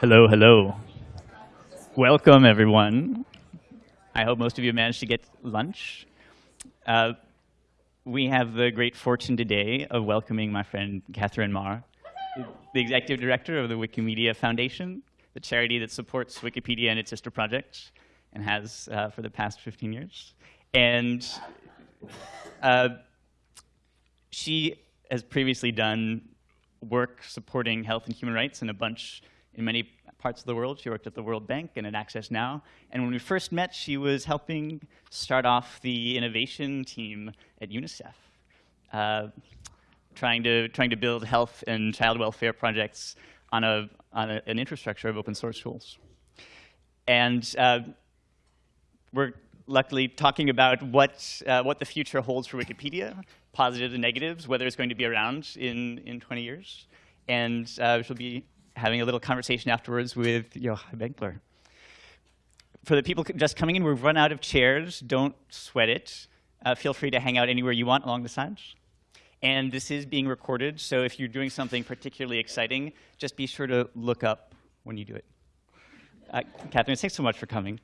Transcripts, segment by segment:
Hello, hello. Welcome, everyone. I hope most of you managed to get lunch. Uh, we have the great fortune today of welcoming my friend Catherine Maher, the executive director of the Wikimedia Foundation, the charity that supports Wikipedia and its sister projects, and has uh, for the past 15 years. And uh, she has previously done work supporting health and human rights in a bunch in many parts of the world. She worked at the World Bank and at Access Now. And when we first met, she was helping start off the innovation team at UNICEF, uh, trying, to, trying to build health and child welfare projects on, a, on a, an infrastructure of open source tools. And uh, we're luckily talking about what, uh, what the future holds for Wikipedia, positives and negatives, whether it's going to be around in, in 20 years. And uh, she'll be having a little conversation afterwards with Yochai Benkler. For the people just coming in, we've run out of chairs. Don't sweat it. Uh, feel free to hang out anywhere you want along the sides. And this is being recorded, so if you're doing something particularly exciting, just be sure to look up when you do it. Uh, Catherine, thanks so much for coming.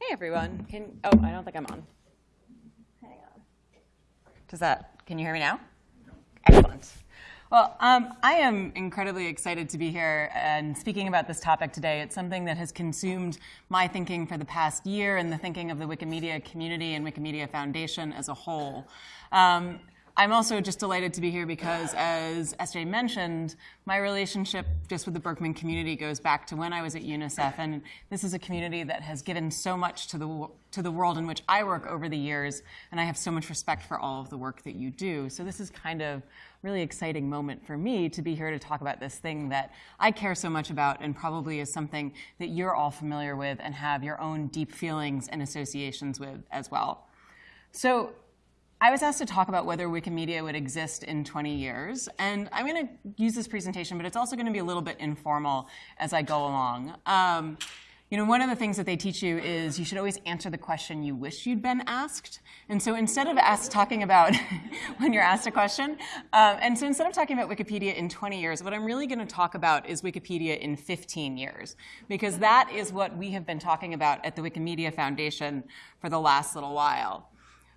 Hey everyone. Can oh, I don't think I'm on. Does that, can you hear me now? Excellent. Well, um, I am incredibly excited to be here and speaking about this topic today. It's something that has consumed my thinking for the past year and the thinking of the Wikimedia community and Wikimedia Foundation as a whole. Um, I'm also just delighted to be here because, as SJ mentioned, my relationship just with the Berkman community goes back to when I was at UNICEF, and this is a community that has given so much to the to the world in which I work over the years, and I have so much respect for all of the work that you do. So this is kind of really exciting moment for me to be here to talk about this thing that I care so much about and probably is something that you're all familiar with and have your own deep feelings and associations with as well. So I was asked to talk about whether Wikimedia would exist in 20 years. And I'm going to use this presentation, but it's also going to be a little bit informal as I go along. Um, you know, one of the things that they teach you is you should always answer the question you wish you'd been asked. And so instead of asked, talking about when you're asked a question, um, and so instead of talking about Wikipedia in 20 years, what I'm really going to talk about is Wikipedia in 15 years, because that is what we have been talking about at the Wikimedia Foundation for the last little while.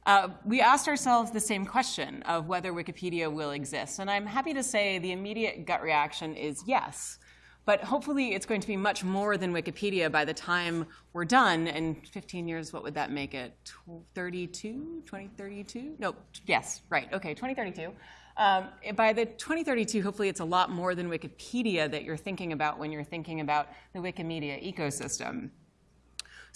Uh, we asked ourselves the same question of whether Wikipedia will exist. And I'm happy to say the immediate gut reaction is yes. But hopefully it's going to be much more than Wikipedia by the time we're done. In 15 years, what would that make it? 32? 2032? No, yes, right. OK, 2032. Um, by the 2032, hopefully it's a lot more than Wikipedia that you're thinking about when you're thinking about the Wikimedia ecosystem.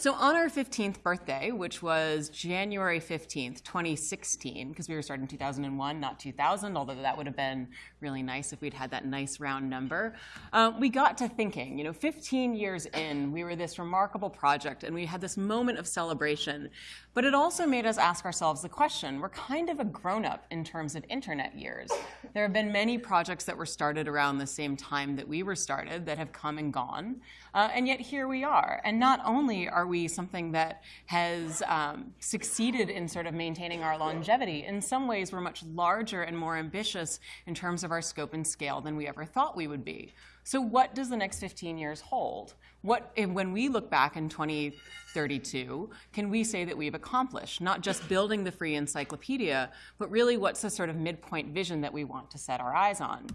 So on our 15th birthday, which was January 15th, 2016, because we were started in 2001, not 2000, although that would have been really nice if we'd had that nice round number, uh, we got to thinking, you know, 15 years in, we were this remarkable project and we had this moment of celebration, but it also made us ask ourselves the question, we're kind of a grown-up in terms of internet years. There have been many projects that were started around the same time that we were started that have come and gone, uh, and yet here we are. And not only are we something that has um, succeeded in sort of maintaining our longevity, in some ways we're much larger and more ambitious in terms of our scope and scale than we ever thought we would be. So what does the next 15 years hold? What, when we look back in 2032, can we say that we've accomplished? Not just building the free encyclopedia, but really what's the sort of midpoint vision that we want to set our eyes on?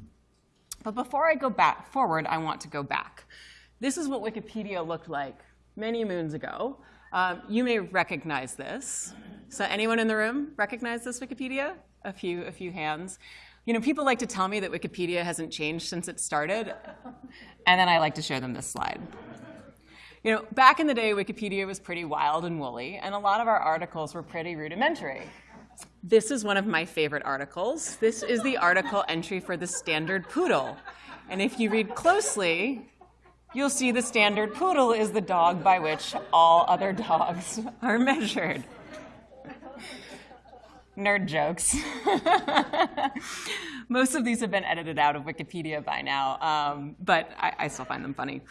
But before I go back forward, I want to go back. This is what Wikipedia looked like many moons ago. Um, you may recognize this. So anyone in the room recognize this Wikipedia? A few, a few hands. You know, people like to tell me that Wikipedia hasn't changed since it started, and then I like to show them this slide. You know, back in the day, Wikipedia was pretty wild and woolly, and a lot of our articles were pretty rudimentary. This is one of my favorite articles. This is the article entry for the standard poodle. And if you read closely, you'll see the standard poodle is the dog by which all other dogs are measured nerd jokes. Most of these have been edited out of Wikipedia by now, um, but I, I, still find them funny.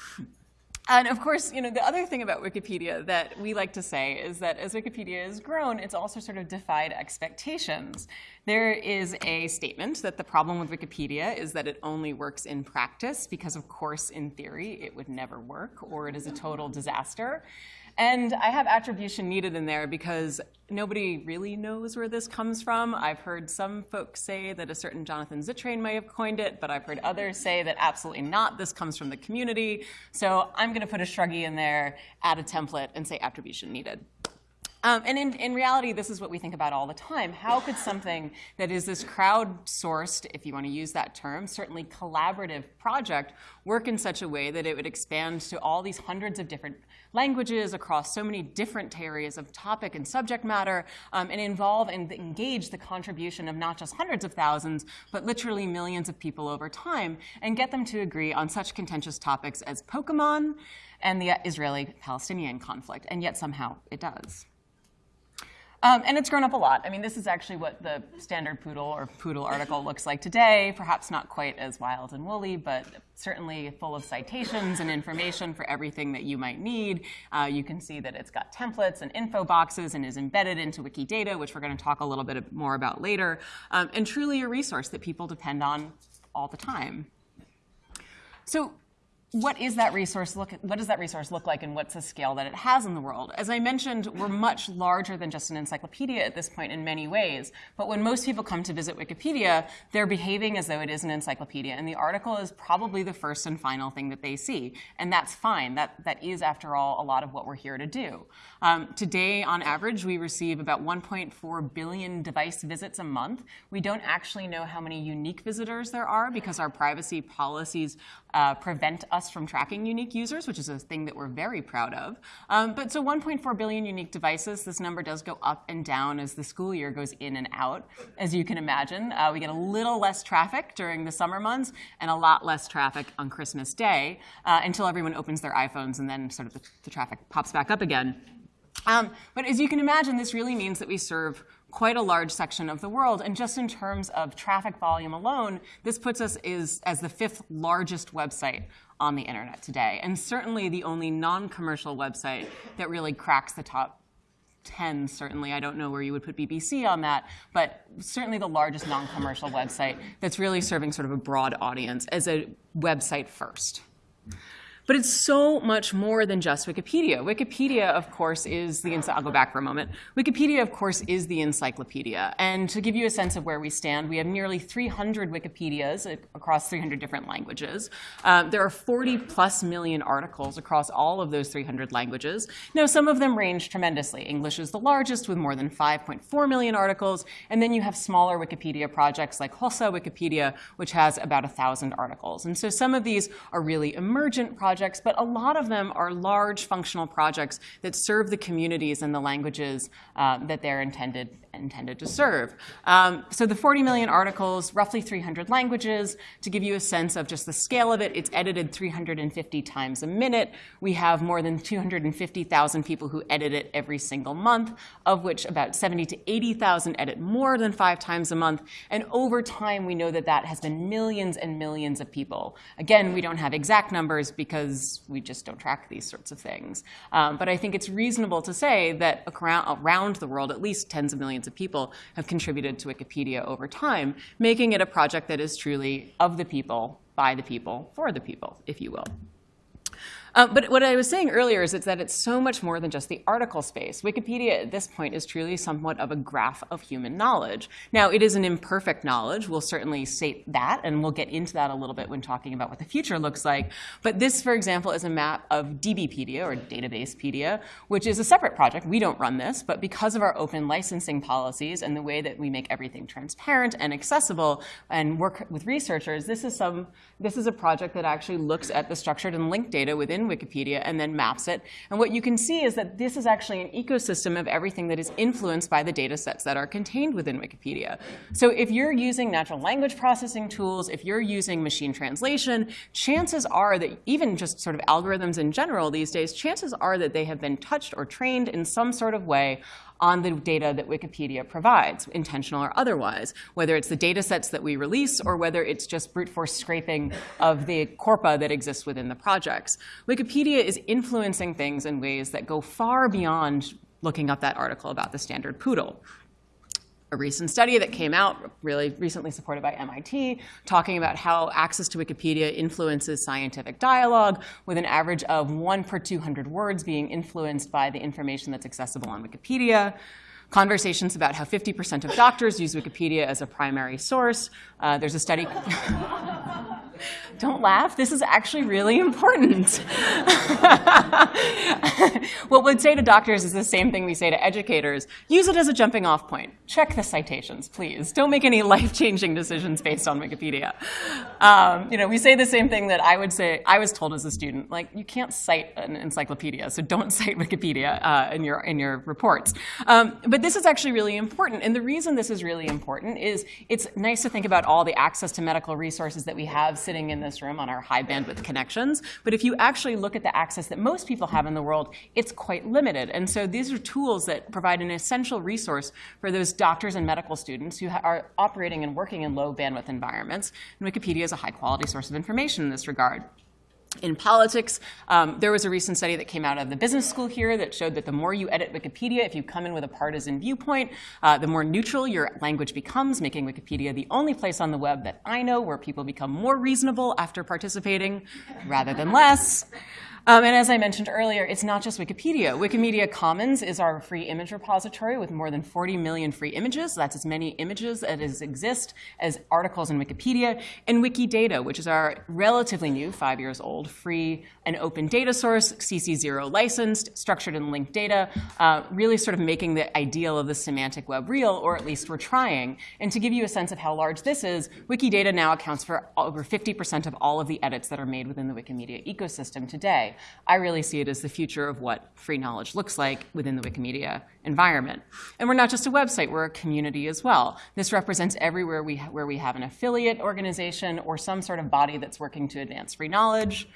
And of course, you know, the other thing about Wikipedia that we like to say is that as Wikipedia has grown, it's also sort of defied expectations. There is a statement that the problem with Wikipedia is that it only works in practice because, of course, in theory, it would never work or it is a total disaster. And I have attribution needed in there because nobody really knows where this comes from. I've heard some folks say that a certain Jonathan Zittrain may have coined it, but I've heard others say that absolutely not. This comes from the community. So I'm going to put a shruggy in there, add a template, and say attribution needed. Um, and in, in, reality, this is what we think about all the time. How could something that is this crowdsourced, if you want to use that term, certainly collaborative project work in such a way that it would expand to all these hundreds of different languages across so many different areas of topic and subject matter um, and involve and engage the contribution of not just hundreds of thousands, but literally millions of people over time and get them to agree on such contentious topics as Pokemon and the Israeli-Palestinian conflict. And yet somehow it does. Um, and it's grown up a lot. I mean, this is actually what the standard Poodle or Poodle article looks like today. Perhaps not quite as wild and woolly, but certainly full of citations and information for everything that you might need. Uh, you can see that it's got templates and info boxes and is embedded into Wikidata, which we're going to talk a little bit more about later, um, and truly a resource that people depend on all the time. So what is that resource look what does that resource look like and what's the scale that it has in the world? As i mentioned we're much larger than just an encyclopedia at this point in many ways. But when most people come to visit wikipedia they're behaving as though it is an encyclopedia and the article is probably the first and final thing that they see. And that's fine. That that is after all a lot of what we're here to do. Um, today on average we receive about 1.4 billion device visits a month. We don't actually know how many unique visitors there are because our privacy policies uh, prevent us from tracking unique users, which is a thing that we're very proud of. Um, but so 1.4 billion unique devices, this number does go up and down as the school year goes in and out. As you can imagine, uh, we get a little less traffic during the summer months and a lot less traffic on Christmas Day uh, until everyone opens their iPhones and then sort of the, the traffic pops back up again. Um, but as you can imagine, this really means that we serve quite a large section of the world. And just in terms of traffic volume alone, this puts us is, as the fifth largest website on the internet today. And certainly the only non-commercial website that really cracks the top 10, certainly. I don't know where you would put BBC on that, but certainly the largest non-commercial website that's really serving sort of a broad audience as a website first. But it's so much more than just Wikipedia. Wikipedia, of course, is the, I'll go back for a moment. Wikipedia, of course, is the encyclopedia. And to give you a sense of where we stand, we have nearly 300 Wikipedias across 300 different languages. Um, there are 40 plus million articles across all of those 300 languages. Now, some of them range tremendously. English is the largest with more than 5.4 million articles. And then you have smaller Wikipedia projects like Hausa Wikipedia, which has about 1,000 articles. And so some of these are really emergent projects projects, but a lot of them are large functional projects that serve the communities and the languages uh, that they're intended intended to serve. Um, so the 40 million articles, roughly 300 languages. To give you a sense of just the scale of it, it's edited 350 times a minute. We have more than 250,000 people who edit it every single month, of which about 70 to 80,000 edit more than five times a month. And over time, we know that that has been millions and millions of people. Again, we don't have exact numbers because we just don't track these sorts of things. Um, but I think it's reasonable to say that around, around the world, at least tens of millions of people have contributed to Wikipedia over time, making it a project that is truly of the people, by the people, for the people, if you will. Uh, but what I was saying earlier is it's that it's so much more than just the article space. Wikipedia at this point is truly somewhat of a graph of human knowledge. Now, it is an imperfect knowledge. We'll certainly state that, and we'll get into that a little bit when talking about what the future looks like. But this, for example, is a map of DBpedia, or Databasepedia, which is a separate project. We don't run this, but because of our open licensing policies and the way that we make everything transparent and accessible and work with researchers, this is, some, this is a project that actually looks at the structured and linked data within Wikipedia and then maps it. And what you can see is that this is actually an ecosystem of everything that is influenced by the data sets that are contained within Wikipedia. So if you're using natural language processing tools, if you're using machine translation, chances are that even just sort of algorithms in general these days, chances are that they have been touched or trained in some sort of way on the data that Wikipedia provides, intentional or otherwise, whether it's the data sets that we release or whether it's just brute force scraping of the corpora that exists within the projects. Wikipedia is influencing things in ways that go far beyond looking up that article about the standard poodle a recent study that came out, really recently supported by MIT, talking about how access to Wikipedia influences scientific dialogue, with an average of one per 200 words being influenced by the information that's accessible on Wikipedia. Conversations about how 50% of doctors use Wikipedia as a primary source. Uh, there's a study. Don't laugh. This is actually really important. what we'd say to doctors is the same thing we say to educators. Use it as a jumping off point. Check the citations, please. Don't make any life-changing decisions based on Wikipedia. Um, you know, we say the same thing that I would say, I was told as a student, like, you can't cite an encyclopedia, so don't cite Wikipedia uh, in, your, in your reports. Um, but this is actually really important. And the reason this is really important is it's nice to think about all the access to medical resources that we have sitting in this room on our high bandwidth connections. But if you actually look at the access that most people have in the world, it's quite limited. And so these are tools that provide an essential resource for those doctors and medical students who are operating and working in low bandwidth environments. And Wikipedia is a high quality source of information in this regard in politics. Um, there was a recent study that came out of the business school here that showed that the more you edit Wikipedia, if you come in with a partisan viewpoint, uh, the more neutral your language becomes, making Wikipedia the only place on the web that I know where people become more reasonable after participating rather than less. Um, and as I mentioned earlier, it's not just Wikipedia. Wikimedia Commons is our free image repository with more than 40 million free images. That's as many images as exist as articles in Wikipedia. And Wikidata, which is our relatively new, five years old, free and open data source, CC0 licensed, structured and linked data, uh, really sort of making the ideal of the semantic web real, or at least we're trying. And to give you a sense of how large this is, Wikidata now accounts for over 50% of all of the edits that are made within the Wikimedia ecosystem today. I really see it as the future of what free knowledge looks like within the Wikimedia environment. And we're not just a website, we're a community as well. This represents everywhere we where we have an affiliate organization or some sort of body that's working to advance free knowledge.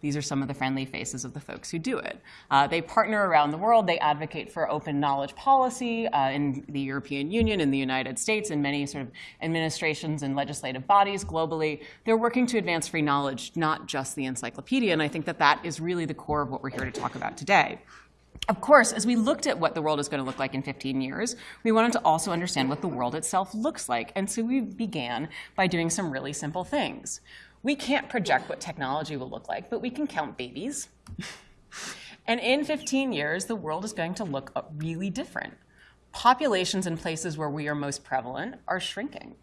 These are some of the friendly faces of the folks who do it. Uh, they partner around the world. They advocate for open knowledge policy uh, in the European Union, in the United States, in many sort of administrations and legislative bodies globally. They're working to advance free knowledge, not just the encyclopedia. And I think that that is really the core of what we're here to talk about today. Of course, as we looked at what the world is going to look like in 15 years, we wanted to also understand what the world itself looks like. And so we began by doing some really simple things. We can't project what technology will look like, but we can count babies. and in 15 years, the world is going to look uh, really different. Populations in places where we are most prevalent are shrinking.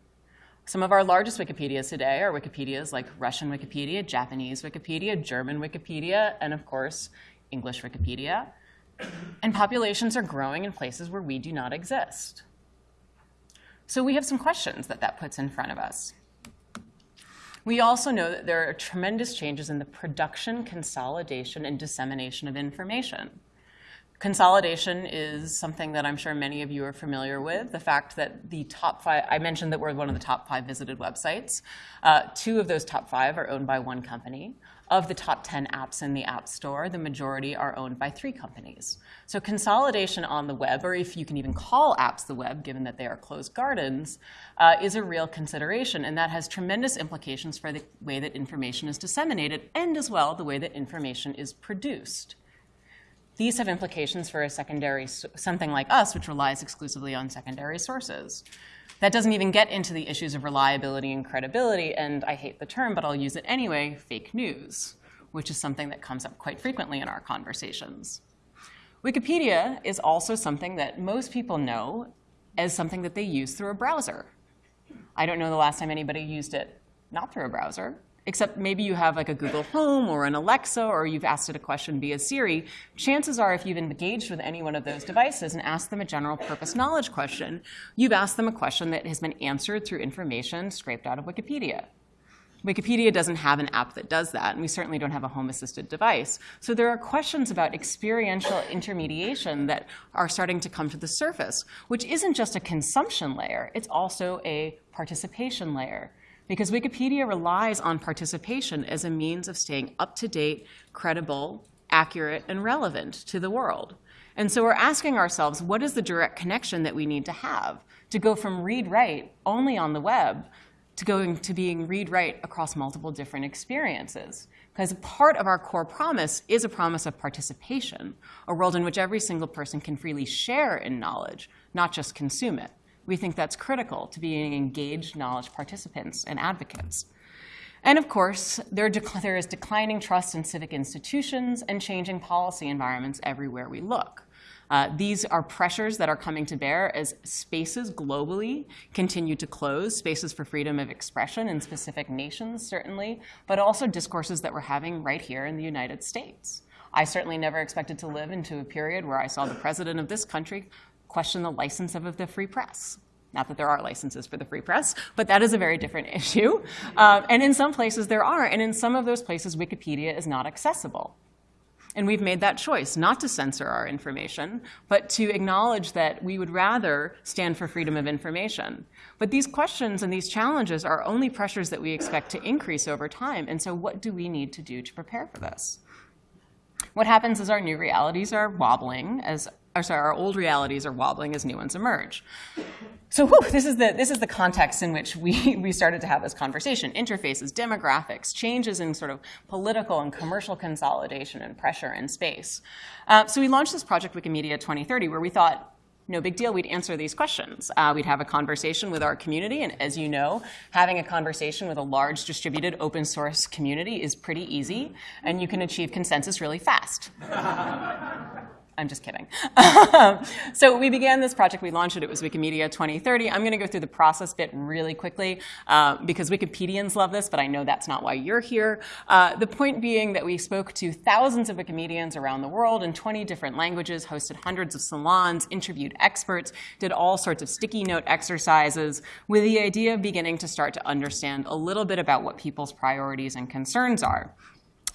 Some of our largest Wikipedias today are Wikipedias like Russian Wikipedia, Japanese Wikipedia, German Wikipedia, and of course, English Wikipedia. And populations are growing in places where we do not exist. So we have some questions that that puts in front of us. We also know that there are tremendous changes in the production, consolidation, and dissemination of information. Consolidation is something that I'm sure many of you are familiar with. The fact that the top five, I mentioned that we're one of the top five visited websites. Uh, two of those top five are owned by one company. Of the top 10 apps in the App Store, the majority are owned by three companies. So consolidation on the web, or if you can even call apps the web, given that they are closed gardens, uh, is a real consideration. And that has tremendous implications for the way that information is disseminated and as well the way that information is produced. These have implications for a secondary, something like us, which relies exclusively on secondary sources. That doesn't even get into the issues of reliability and credibility, and I hate the term, but I'll use it anyway, fake news, which is something that comes up quite frequently in our conversations. Wikipedia is also something that most people know as something that they use through a browser. I don't know the last time anybody used it not through a browser except maybe you have like a Google Home or an Alexa or you've asked it a question via Siri, chances are if you've engaged with any one of those devices and asked them a general purpose knowledge question, you've asked them a question that has been answered through information scraped out of Wikipedia. Wikipedia doesn't have an app that does that, and we certainly don't have a home-assisted device. So there are questions about experiential intermediation that are starting to come to the surface, which isn't just a consumption layer, it's also a participation layer because Wikipedia relies on participation as a means of staying up to date, credible, accurate, and relevant to the world. And so we're asking ourselves, what is the direct connection that we need to have to go from read-write only on the web to going to being read-write across multiple different experiences? Because part of our core promise is a promise of participation, a world in which every single person can freely share in knowledge, not just consume it. We think that's critical to being engaged knowledge participants and advocates. And of course, there, there is declining trust in civic institutions and changing policy environments everywhere we look. Uh, these are pressures that are coming to bear as spaces globally continue to close, spaces for freedom of expression in specific nations, certainly, but also discourses that we're having right here in the United States. I certainly never expected to live into a period where I saw the president of this country question the license of the free press. Not that there are licenses for the free press, but that is a very different issue. Um, and in some places there are, and in some of those places Wikipedia is not accessible. And we've made that choice, not to censor our information, but to acknowledge that we would rather stand for freedom of information. But these questions and these challenges are only pressures that we expect to increase over time. And so what do we need to do to prepare for this? What happens is our new realities are wobbling as or sorry, our old realities are wobbling as new ones emerge. So whew, this, is the, this is the context in which we, we started to have this conversation. Interfaces, demographics, changes in sort of political and commercial consolidation and pressure in space. Uh, so we launched this project Wikimedia 2030 where we thought, no big deal, we'd answer these questions. Uh, we'd have a conversation with our community, and as you know, having a conversation with a large distributed open source community is pretty easy, and you can achieve consensus really fast. I'm just kidding. so we began this project, we launched it, it was Wikimedia 2030. I'm gonna go through the process bit really quickly uh, because Wikipedians love this, but I know that's not why you're here. Uh, the point being that we spoke to thousands of Wikimedians around the world in 20 different languages, hosted hundreds of salons, interviewed experts, did all sorts of sticky note exercises with the idea of beginning to start to understand a little bit about what people's priorities and concerns are.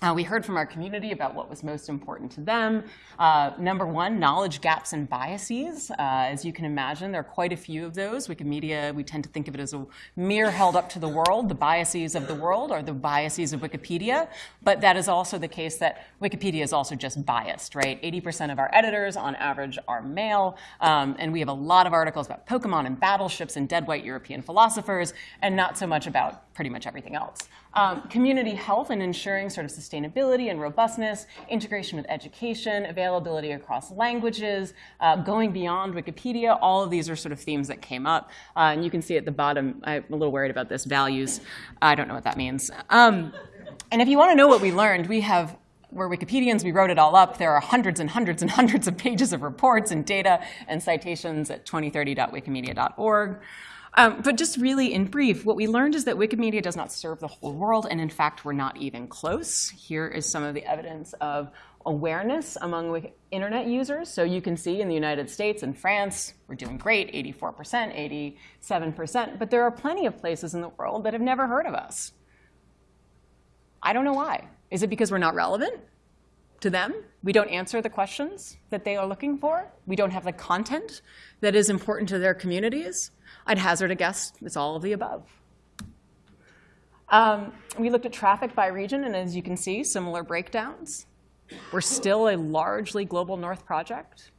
Uh, we heard from our community about what was most important to them. Uh, number one, knowledge gaps and biases. Uh, as you can imagine, there are quite a few of those. Wikimedia, we tend to think of it as a mirror held up to the world. The biases of the world are the biases of Wikipedia. But that is also the case that Wikipedia is also just biased, right? 80% of our editors, on average, are male. Um, and we have a lot of articles about Pokemon and battleships and dead white European philosophers, and not so much about pretty much everything else. Um, community health and ensuring sort of sustainability and robustness, integration with education, availability across languages, uh, going beyond Wikipedia, all of these are sort of themes that came up. Uh, and you can see at the bottom, I'm a little worried about this, values. I don't know what that means. Um, and if you want to know what we learned, we have we're Wikipedians, we wrote it all up. There are hundreds and hundreds and hundreds of pages of reports and data and citations at 2030.wikimedia.org. Um, but just really in brief, what we learned is that Wikimedia does not serve the whole world, and in fact, we're not even close. Here is some of the evidence of awareness among internet users. So you can see in the United States and France, we're doing great, 84%, 87%, but there are plenty of places in the world that have never heard of us. I don't know why. Is it because we're not relevant to them? We don't answer the questions that they are looking for? We don't have the content that is important to their communities? I'd hazard a guess it's all of the above. Um, we looked at traffic by region, and as you can see, similar breakdowns. We're still a largely global north project.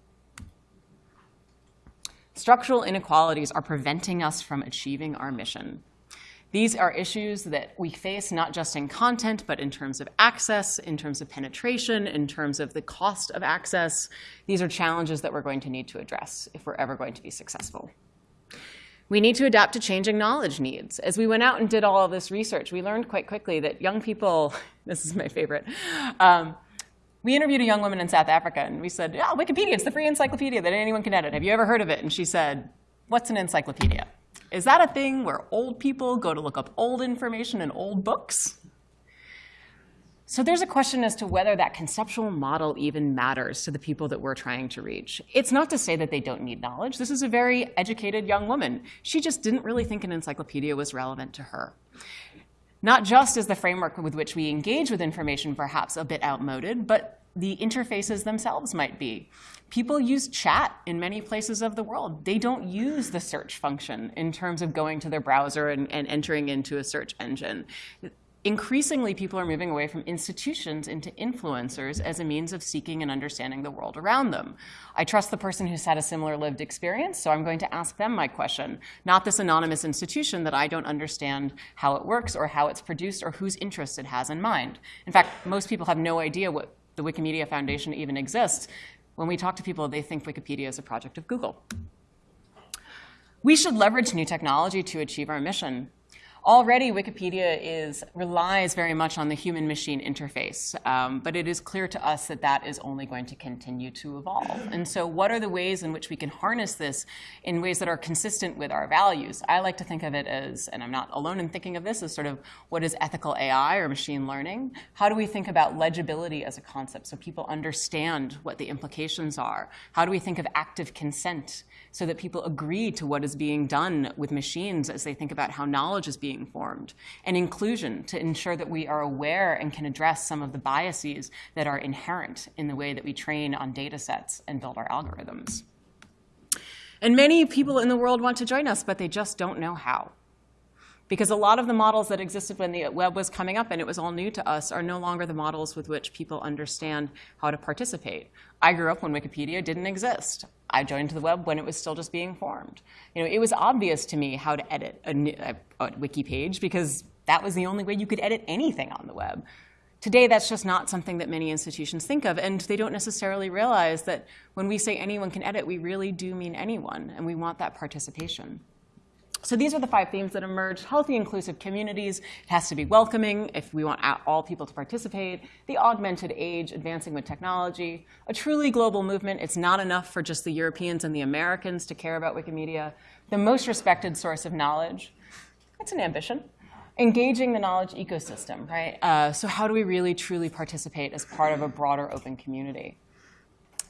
Structural inequalities are preventing us from achieving our mission. These are issues that we face not just in content, but in terms of access, in terms of penetration, in terms of the cost of access. These are challenges that we're going to need to address if we're ever going to be successful. We need to adapt to changing knowledge needs. As we went out and did all of this research, we learned quite quickly that young people, this is my favorite, um, we interviewed a young woman in South Africa, and we said, yeah, Wikipedia, it's the free encyclopedia that anyone can edit. Have you ever heard of it? And she said, what's an encyclopedia? Is that a thing where old people go to look up old information in old books? So there's a question as to whether that conceptual model even matters to the people that we're trying to reach. It's not to say that they don't need knowledge. This is a very educated young woman. She just didn't really think an encyclopedia was relevant to her. Not just is the framework with which we engage with information perhaps a bit outmoded, but the interfaces themselves might be. People use chat in many places of the world. They don't use the search function in terms of going to their browser and, and entering into a search engine increasingly people are moving away from institutions into influencers as a means of seeking and understanding the world around them. I trust the person who's had a similar lived experience, so I'm going to ask them my question, not this anonymous institution that I don't understand how it works or how it's produced or whose interests it has in mind. In fact, most people have no idea what the Wikimedia Foundation even exists. When we talk to people, they think Wikipedia is a project of Google. We should leverage new technology to achieve our mission. Already, Wikipedia is, relies very much on the human-machine interface, um, but it is clear to us that that is only going to continue to evolve. And so what are the ways in which we can harness this in ways that are consistent with our values? I like to think of it as, and I'm not alone in thinking of this, as sort of what is ethical AI or machine learning? How do we think about legibility as a concept so people understand what the implications are? How do we think of active consent so that people agree to what is being done with machines as they think about how knowledge is being formed, and inclusion to ensure that we are aware and can address some of the biases that are inherent in the way that we train on data sets and build our algorithms. And many people in the world want to join us, but they just don't know how. Because a lot of the models that existed when the web was coming up and it was all new to us are no longer the models with which people understand how to participate. I grew up when Wikipedia didn't exist. I joined the web when it was still just being formed. You know, it was obvious to me how to edit a, a, a wiki page because that was the only way you could edit anything on the web. Today, that's just not something that many institutions think of, and they don't necessarily realize that when we say anyone can edit, we really do mean anyone, and we want that participation. So these are the five themes that emerged. Healthy, inclusive communities. It has to be welcoming if we want all people to participate. The augmented age, advancing with technology. A truly global movement. It's not enough for just the Europeans and the Americans to care about Wikimedia. The most respected source of knowledge. It's an ambition. Engaging the knowledge ecosystem, right? Uh, so how do we really, truly participate as part of a broader open community?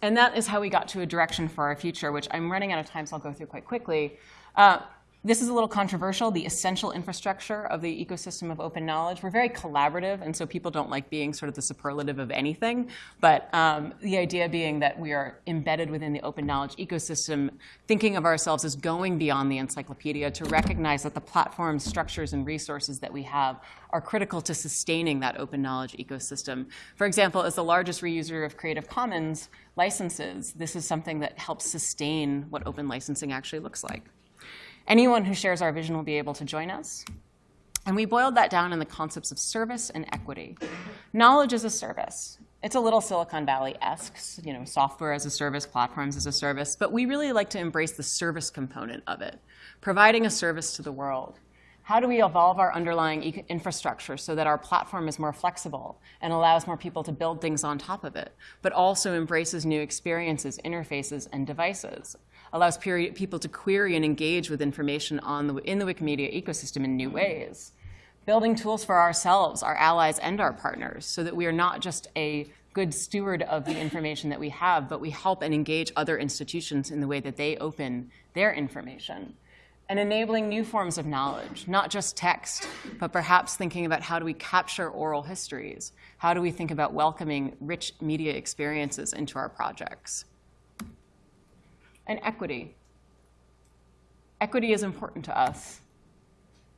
And that is how we got to a direction for our future, which I'm running out of time, so I'll go through quite quickly. Uh, this is a little controversial, the essential infrastructure of the ecosystem of open knowledge. We're very collaborative, and so people don't like being sort of the superlative of anything. But um, the idea being that we are embedded within the open knowledge ecosystem, thinking of ourselves as going beyond the encyclopedia to recognize that the platforms, structures, and resources that we have are critical to sustaining that open knowledge ecosystem. For example, as the largest reuser of Creative Commons licenses, this is something that helps sustain what open licensing actually looks like. Anyone who shares our vision will be able to join us. And we boiled that down in the concepts of service and equity. Knowledge is a service. It's a little Silicon Valley-esque, you know, software as a service, platforms as a service, but we really like to embrace the service component of it, providing a service to the world. How do we evolve our underlying infrastructure so that our platform is more flexible and allows more people to build things on top of it, but also embraces new experiences, interfaces, and devices? Allows people to query and engage with information on the, in the Wikimedia ecosystem in new ways. Building tools for ourselves, our allies, and our partners so that we are not just a good steward of the information that we have, but we help and engage other institutions in the way that they open their information. And enabling new forms of knowledge, not just text, but perhaps thinking about how do we capture oral histories? How do we think about welcoming rich media experiences into our projects? And equity. Equity is important to us.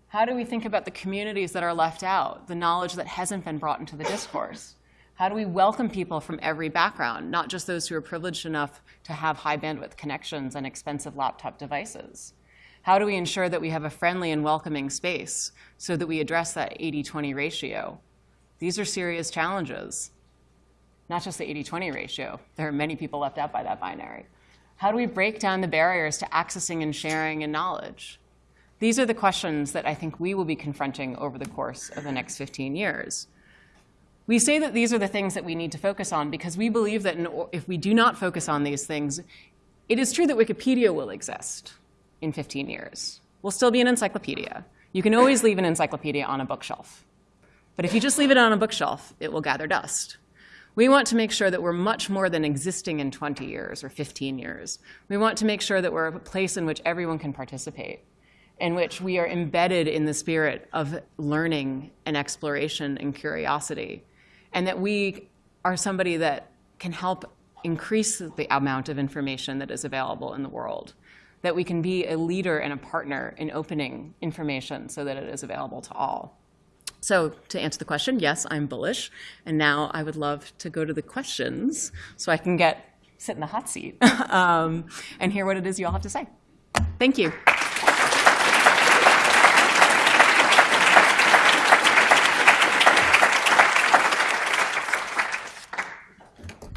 How do we think about the communities that are left out, the knowledge that hasn't been brought into the discourse? How do we welcome people from every background, not just those who are privileged enough to have high bandwidth connections and expensive laptop devices? How do we ensure that we have a friendly and welcoming space so that we address that 80-20 ratio? These are serious challenges. Not just the 80-20 ratio. There are many people left out by that binary. How do we break down the barriers to accessing and sharing and knowledge? These are the questions that I think we will be confronting over the course of the next 15 years. We say that these are the things that we need to focus on because we believe that if we do not focus on these things, it is true that Wikipedia will exist in 15 years. We'll still be an encyclopedia. You can always leave an encyclopedia on a bookshelf. But if you just leave it on a bookshelf, it will gather dust. We want to make sure that we're much more than existing in 20 years or 15 years. We want to make sure that we're a place in which everyone can participate, in which we are embedded in the spirit of learning and exploration and curiosity, and that we are somebody that can help increase the amount of information that is available in the world, that we can be a leader and a partner in opening information so that it is available to all. So to answer the question, yes, I'm bullish. And now I would love to go to the questions so I can get sit in the hot seat um, and hear what it is you all have to say. Thank you.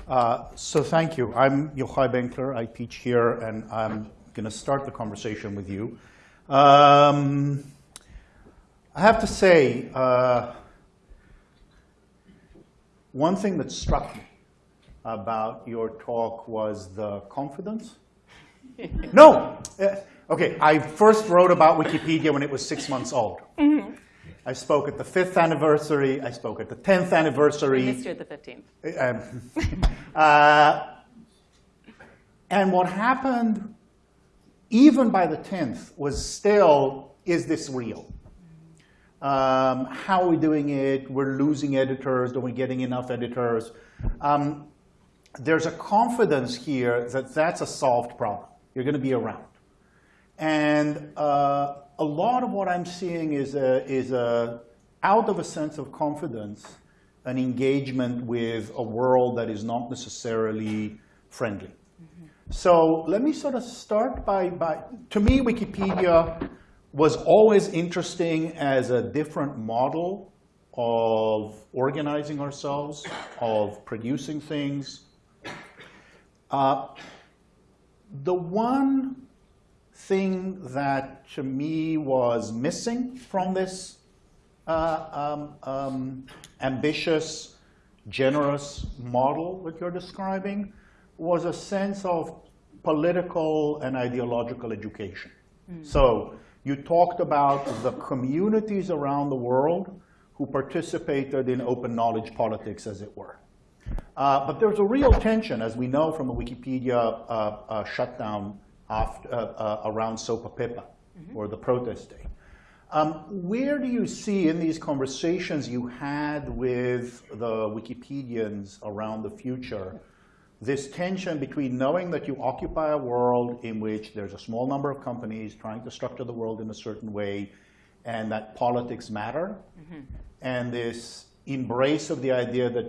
Uh, so thank you. I'm Yochai Benkler. I teach here, and I'm going to start the conversation with you. Um, I have to say, uh, one thing that struck me about your talk was the confidence. no, uh, okay. I first wrote about Wikipedia when it was six months old. Mm -hmm. I spoke at the fifth anniversary. I spoke at the tenth anniversary. We missed you at the fifteenth. Um, uh, and what happened, even by the tenth, was still: Is this real? Um, how are we doing it? We're losing editors. Are we getting enough editors? Um, there's a confidence here that that's a solved problem. You're going to be around. And uh, a lot of what I'm seeing is, a, is a, out of a sense of confidence, an engagement with a world that is not necessarily friendly. Mm -hmm. So let me sort of start by, by, to me, Wikipedia was always interesting as a different model of organizing ourselves, of producing things. Uh, the one thing that to me was missing from this uh, um, um, ambitious, generous model that you're describing was a sense of political and ideological education. Mm. So you talked about the communities around the world who participated in open knowledge politics, as it were. Uh, but there's a real tension, as we know from the Wikipedia uh, uh, shutdown after, uh, uh, around SOPA PIPA, mm -hmm. or the protest day. Um, where do you see in these conversations you had with the Wikipedians around the future this tension between knowing that you occupy a world in which there's a small number of companies trying to structure the world in a certain way and that politics matter, mm -hmm. and this embrace of the idea that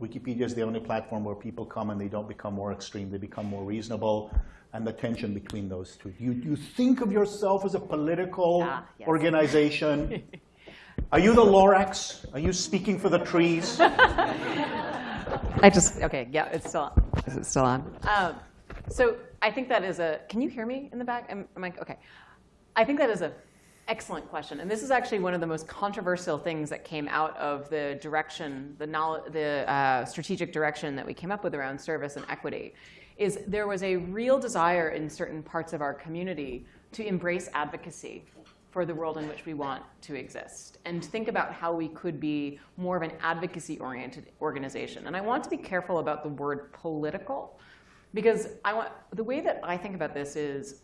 Wikipedia is the only platform where people come and they don't become more extreme, they become more reasonable, and the tension between those two. You, you think of yourself as a political ah, yes. organization. Are you the Lorax? Are you speaking for the trees? I just, okay, yeah, it's still. Is it still on? Um, so I think that is a, can you hear me in the back? Am, am I, okay. I think that is a excellent question. And this is actually one of the most controversial things that came out of the direction, the, knowledge, the uh, strategic direction that we came up with around service and equity, is there was a real desire in certain parts of our community to embrace advocacy for the world in which we want to exist and think about how we could be more of an advocacy-oriented organization. And I want to be careful about the word political because I want, the way that I think about this is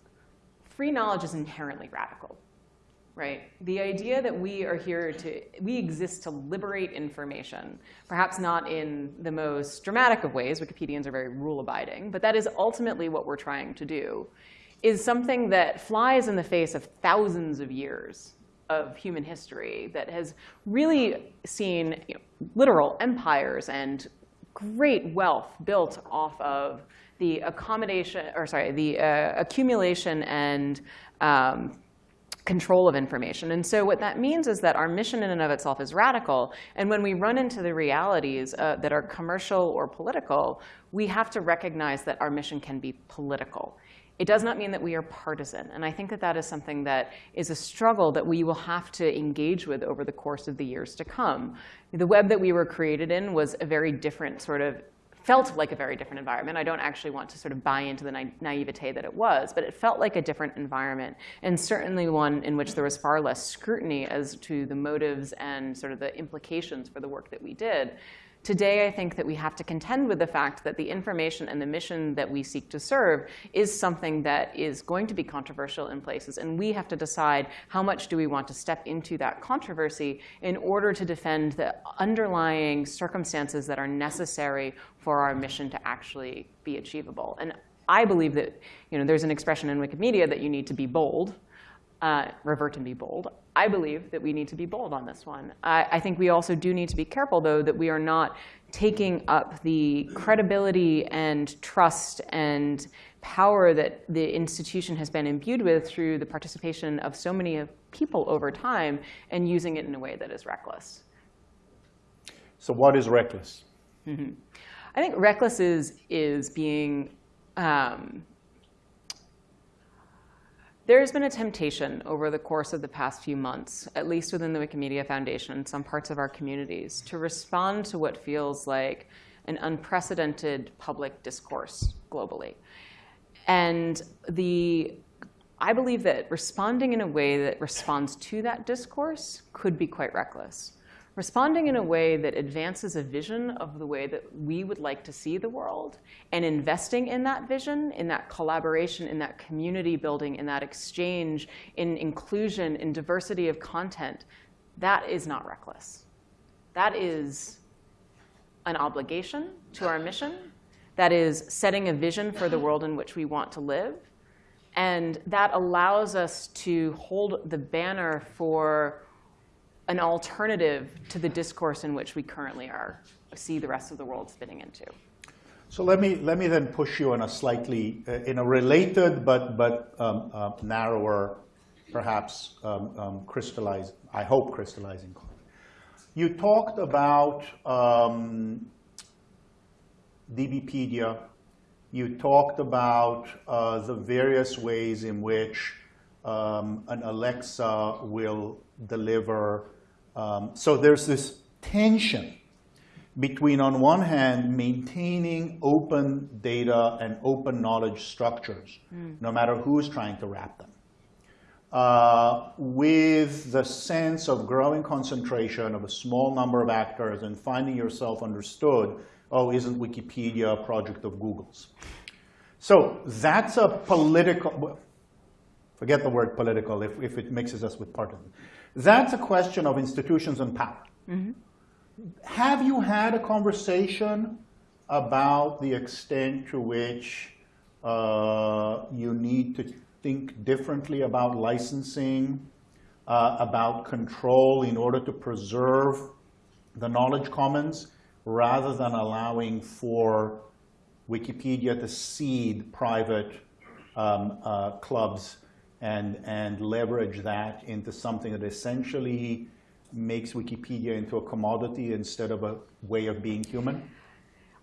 free knowledge is inherently radical, right? The idea that we are here to, we exist to liberate information, perhaps not in the most dramatic of ways, Wikipedians are very rule-abiding, but that is ultimately what we're trying to do is something that flies in the face of thousands of years of human history that has really seen you know, literal empires and great wealth built off of the accommodation, or sorry, the uh, accumulation and um, control of information. And so what that means is that our mission in and of itself is radical. And when we run into the realities uh, that are commercial or political, we have to recognize that our mission can be political. It does not mean that we are partisan. And I think that that is something that is a struggle that we will have to engage with over the course of the years to come. The web that we were created in was a very different sort of felt like a very different environment. I don't actually want to sort of buy into the na naivete that it was, but it felt like a different environment, and certainly one in which there was far less scrutiny as to the motives and sort of the implications for the work that we did. Today, I think that we have to contend with the fact that the information and the mission that we seek to serve is something that is going to be controversial in places. And we have to decide how much do we want to step into that controversy in order to defend the underlying circumstances that are necessary for our mission to actually be achievable. And I believe that you know, there's an expression in Wikimedia that you need to be bold. Uh, revert and be bold. I believe that we need to be bold on this one. I, I think we also do need to be careful, though, that we are not taking up the credibility and trust and power that the institution has been imbued with through the participation of so many people over time and using it in a way that is reckless. So what is reckless? Mm-hmm. I think reckless is, is being, um, there's been a temptation over the course of the past few months, at least within the Wikimedia Foundation some parts of our communities, to respond to what feels like an unprecedented public discourse globally. And the, I believe that responding in a way that responds to that discourse could be quite reckless. Responding in a way that advances a vision of the way that we would like to see the world and investing in that vision, in that collaboration, in that community building, in that exchange, in inclusion, in diversity of content, that is not reckless. That is an obligation to our mission that is setting a vision for the world in which we want to live. And that allows us to hold the banner for an alternative to the discourse in which we currently are, see the rest of the world spinning into. So let me, let me then push you in a slightly, uh, in a related but, but um, uh, narrower, perhaps um, um, crystallized, I hope crystallizing. You talked about um, DBpedia, you talked about uh, the various ways in which um, an Alexa will deliver. Um, so there's this tension between, on one hand, maintaining open data and open knowledge structures, mm. no matter who's trying to wrap them, uh, with the sense of growing concentration of a small number of actors and finding yourself understood oh, isn't Wikipedia a project of Google's? So that's a political, forget the word political if, if it mixes us with partisan. That's a question of institutions and power. Mm -hmm. Have you had a conversation about the extent to which uh, you need to think differently about licensing, uh, about control in order to preserve the knowledge commons rather than allowing for Wikipedia to seed private um, uh, clubs and, and leverage that into something that essentially makes Wikipedia into a commodity instead of a way of being human?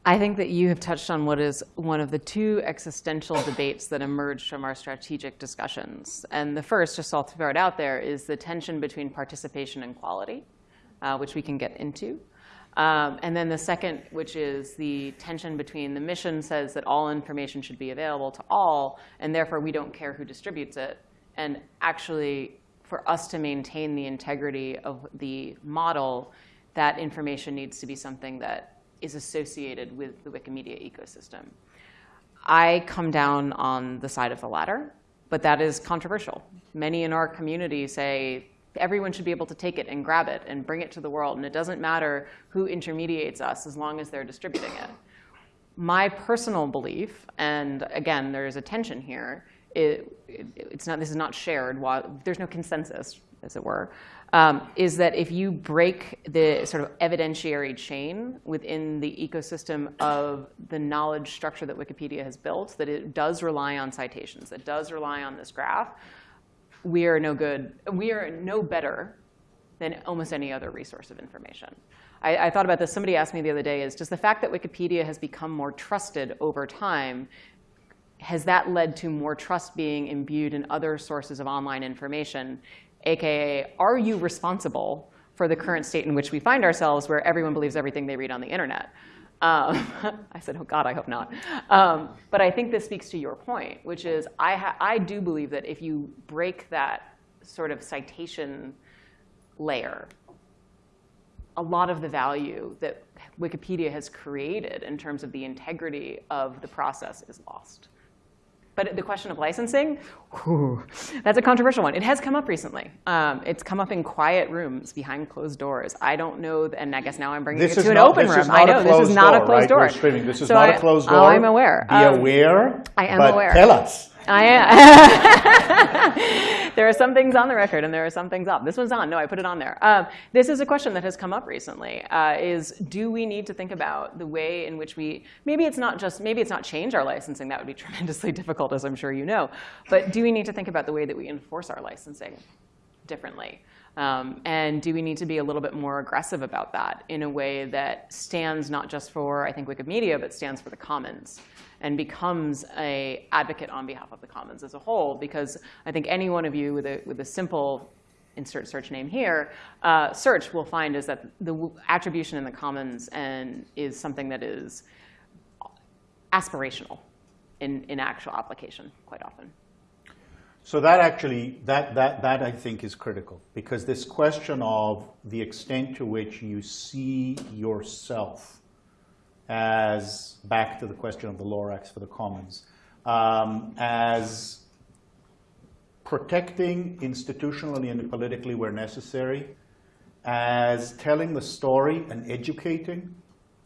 I think that you have touched on what is one of the two existential debates that emerged from our strategic discussions. And the first, just I'll throw it out there, is the tension between participation and quality, uh, which we can get into. Um, and then the second, which is the tension between the mission says that all information should be available to all, and therefore we don't care who distributes it. And actually, for us to maintain the integrity of the model, that information needs to be something that is associated with the Wikimedia ecosystem. I come down on the side of the latter, but that is controversial. Many in our community say everyone should be able to take it and grab it and bring it to the world. And it doesn't matter who intermediates us as long as they're distributing it. My personal belief, and again, there's a tension here, it, it, it's not, this is not shared, there's no consensus, as it were, um, is that if you break the sort of evidentiary chain within the ecosystem of the knowledge structure that Wikipedia has built, that it does rely on citations, that does rely on this graph, we are no good, we are no better than almost any other resource of information. I, I, thought about this. Somebody asked me the other day, is does the fact that Wikipedia has become more trusted over time, has that led to more trust being imbued in other sources of online information? AKA, are you responsible for the current state in which we find ourselves where everyone believes everything they read on the internet? Um, I said, oh God, I hope not. Um, but I think this speaks to your point, which is I, I do believe that if you break that sort of citation layer, a lot of the value that Wikipedia has created in terms of the integrity of the process is lost. But the question of licensing, whew, that's a controversial one. It has come up recently. Um, it's come up in quiet rooms behind closed doors. I don't know, and I guess now I'm bringing this it to an not, open room. I know this is not door, a closed right? door. streaming. This is so not I, a closed door. Oh, I'm aware. Be um, aware. I am but aware. Tell us. I am. there there are some things on the record and there are some things off. This one's on. No, I put it on there. Um, this is a question that has come up recently. Uh, is do we need to think about the way in which we maybe it's not just maybe it's not change our licensing. That would be tremendously difficult, as I'm sure you know. But do we need to think about the way that we enforce our licensing differently? Um, and do we need to be a little bit more aggressive about that in a way that stands not just for, I think, Wikimedia, but stands for the commons and becomes a advocate on behalf of the commons as a whole? Because I think any one of you with a, with a simple insert search name here, uh, search will find is that the attribution in the commons and is something that is aspirational in, in actual application quite often. So that actually, that, that, that I think is critical because this question of the extent to which you see yourself as, back to the question of the Lorax for the commons, um, as protecting institutionally and politically where necessary, as telling the story and educating.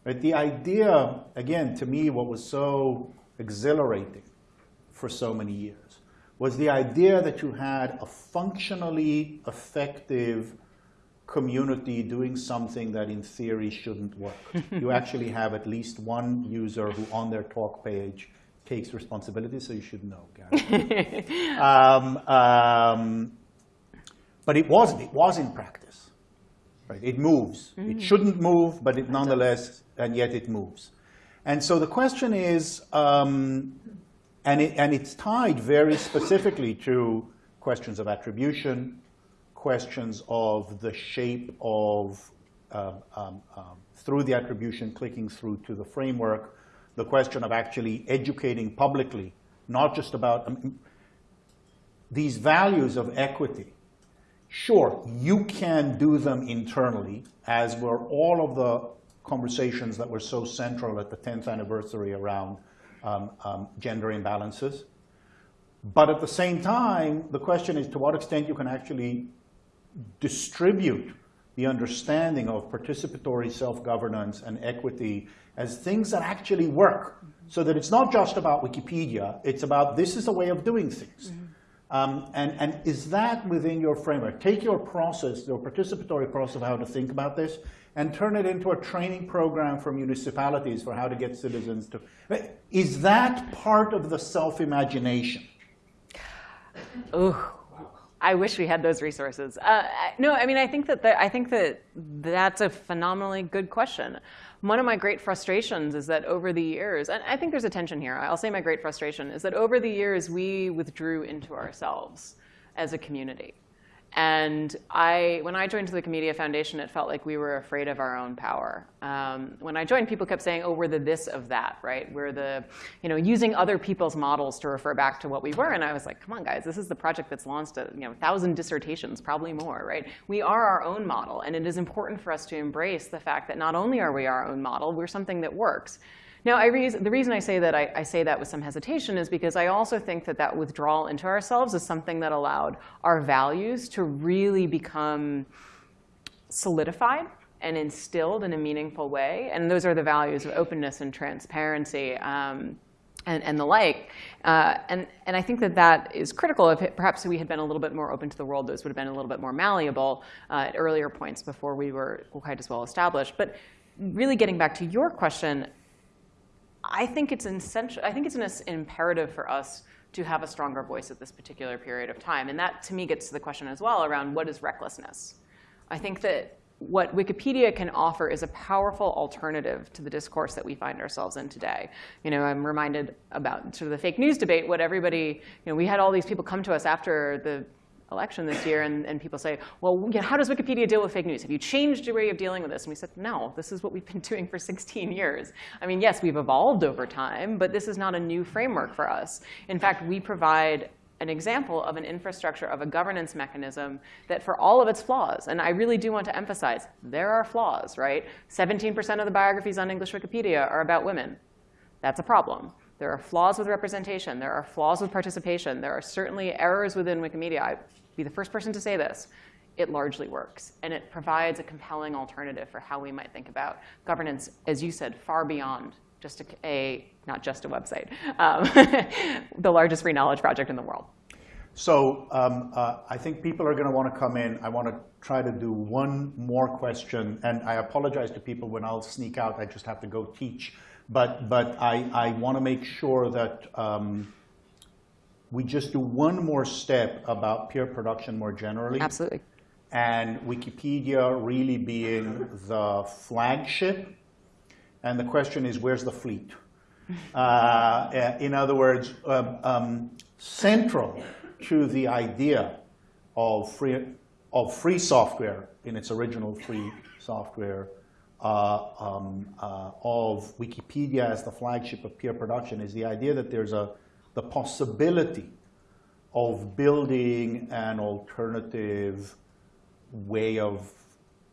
Right? The idea, again, to me, what was so exhilarating for so many years was the idea that you had a functionally effective community doing something that in theory shouldn't work. you actually have at least one user who on their talk page takes responsibility, so you should know, Gary. um, um, but it wasn't. it was in practice. Right? It moves. Mm -hmm. It mm-hmm. shouldn't move, but it nonetheless, and yet it moves. And so the question is, um, and, it, and it's tied very specifically to questions of attribution, questions of the shape of, uh, um, um, through the attribution, clicking through to the framework, the question of actually educating publicly, not just about um, these values of equity. Sure, you can do them internally, as were all of the conversations that were so central at the 10th anniversary around um, um, gender imbalances. But at the same time, the question is to what extent you can actually distribute the understanding of participatory self-governance and equity as things that actually work so that it's not just about Wikipedia, it's about this is a way of doing things. Mm -hmm. um, and, and is that within your framework? Take your process, your participatory process of how to think about this, and turn it into a training program for municipalities for how to get citizens to. Is that part of the self-imagination? Oh, I wish we had those resources. Uh, no, I mean, I think that the, I think that that's a phenomenally good question. One of my great frustrations is that over the years, and I think there's a tension here. I'll say my great frustration is that over the years we withdrew into ourselves as a community. And I, when I joined the Wikimedia Foundation, it felt like we were afraid of our own power. Um, when I joined, people kept saying, oh, we're the this of that, right? We're the, you know, using other people's models to refer back to what we were. And I was like, come on, guys, this is the project that's launched a you know, thousand dissertations, probably more, right? We are our own model. And it is important for us to embrace the fact that not only are we our own model, we're something that works. Now, the reason I say that I, I, say that with some hesitation is because I also think that that withdrawal into ourselves is something that allowed our values to really become solidified and instilled in a meaningful way. And those are the values of openness and transparency um, and, and, the like. Uh, and, and I think that that is critical. If it, perhaps we had been a little bit more open to the world, those would have been a little bit more malleable uh, at earlier points before we were quite as well established. But really getting back to your question, I think it's essential. I think it's an imperative for us to have a stronger voice at this particular period of time. And that, to me, gets to the question as well around what is recklessness. I think that what Wikipedia can offer is a powerful alternative to the discourse that we find ourselves in today. You know, I'm reminded about sort of the fake news debate, what everybody, you know, we had all these people come to us after the election this year, and, and people say, well, you know, how does Wikipedia deal with fake news? Have you changed your way of dealing with this? And we said, no, this is what we've been doing for 16 years. I mean, yes, we've evolved over time, but this is not a new framework for us. In fact, we provide an example of an infrastructure of a governance mechanism that for all of its flaws, and I really do want to emphasize, there are flaws, right? 17% of the biographies on English Wikipedia are about women. That's a problem. There are flaws with representation. There are flaws with participation. There are certainly errors within Wikimedia. I be the first person to say this, it largely works. And it provides a compelling alternative for how we might think about governance, as you said, far beyond just a, a not just a website, um, the largest free knowledge project in the world. So um, uh, I think people are going to want to come in. I want to try to do one more question. And I apologize to people when I'll sneak out. I just have to go teach. But, but I, I want to make sure that um, we just do one more step about peer production more generally. Absolutely. And Wikipedia really being the flagship. And the question is, where's the fleet? Uh, in other words, um, um, central to the idea of free, of free software in its original free software, uh, um, uh, of Wikipedia as the flagship of peer production is the idea that there's a, the possibility of building an alternative way of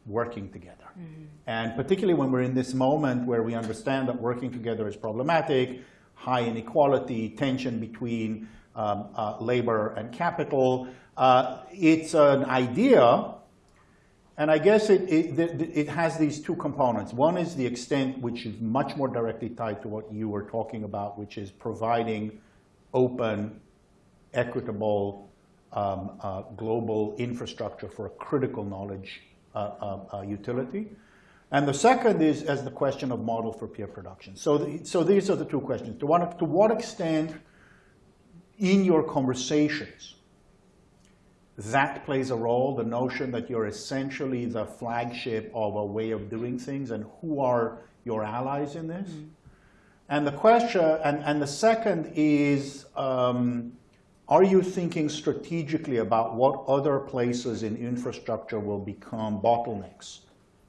working together. Mm -hmm. And particularly when we're in this moment where we understand that working together is problematic, high inequality, tension between um, uh, labor and capital. Uh, it's an idea, and I guess it, it, it, has these two components. One is the extent, which is much more directly tied to what you were talking about, which is providing open, equitable, um, uh, global infrastructure for a critical knowledge uh, uh, uh, utility. And the second is as the question of model for peer production. So, the, so these are the two questions. To what, to what extent in your conversations, that plays a role, the notion that you're essentially the flagship of a way of doing things and who are your allies in this. Mm -hmm. And the question, and, and the second is, um, are you thinking strategically about what other places in infrastructure will become bottlenecks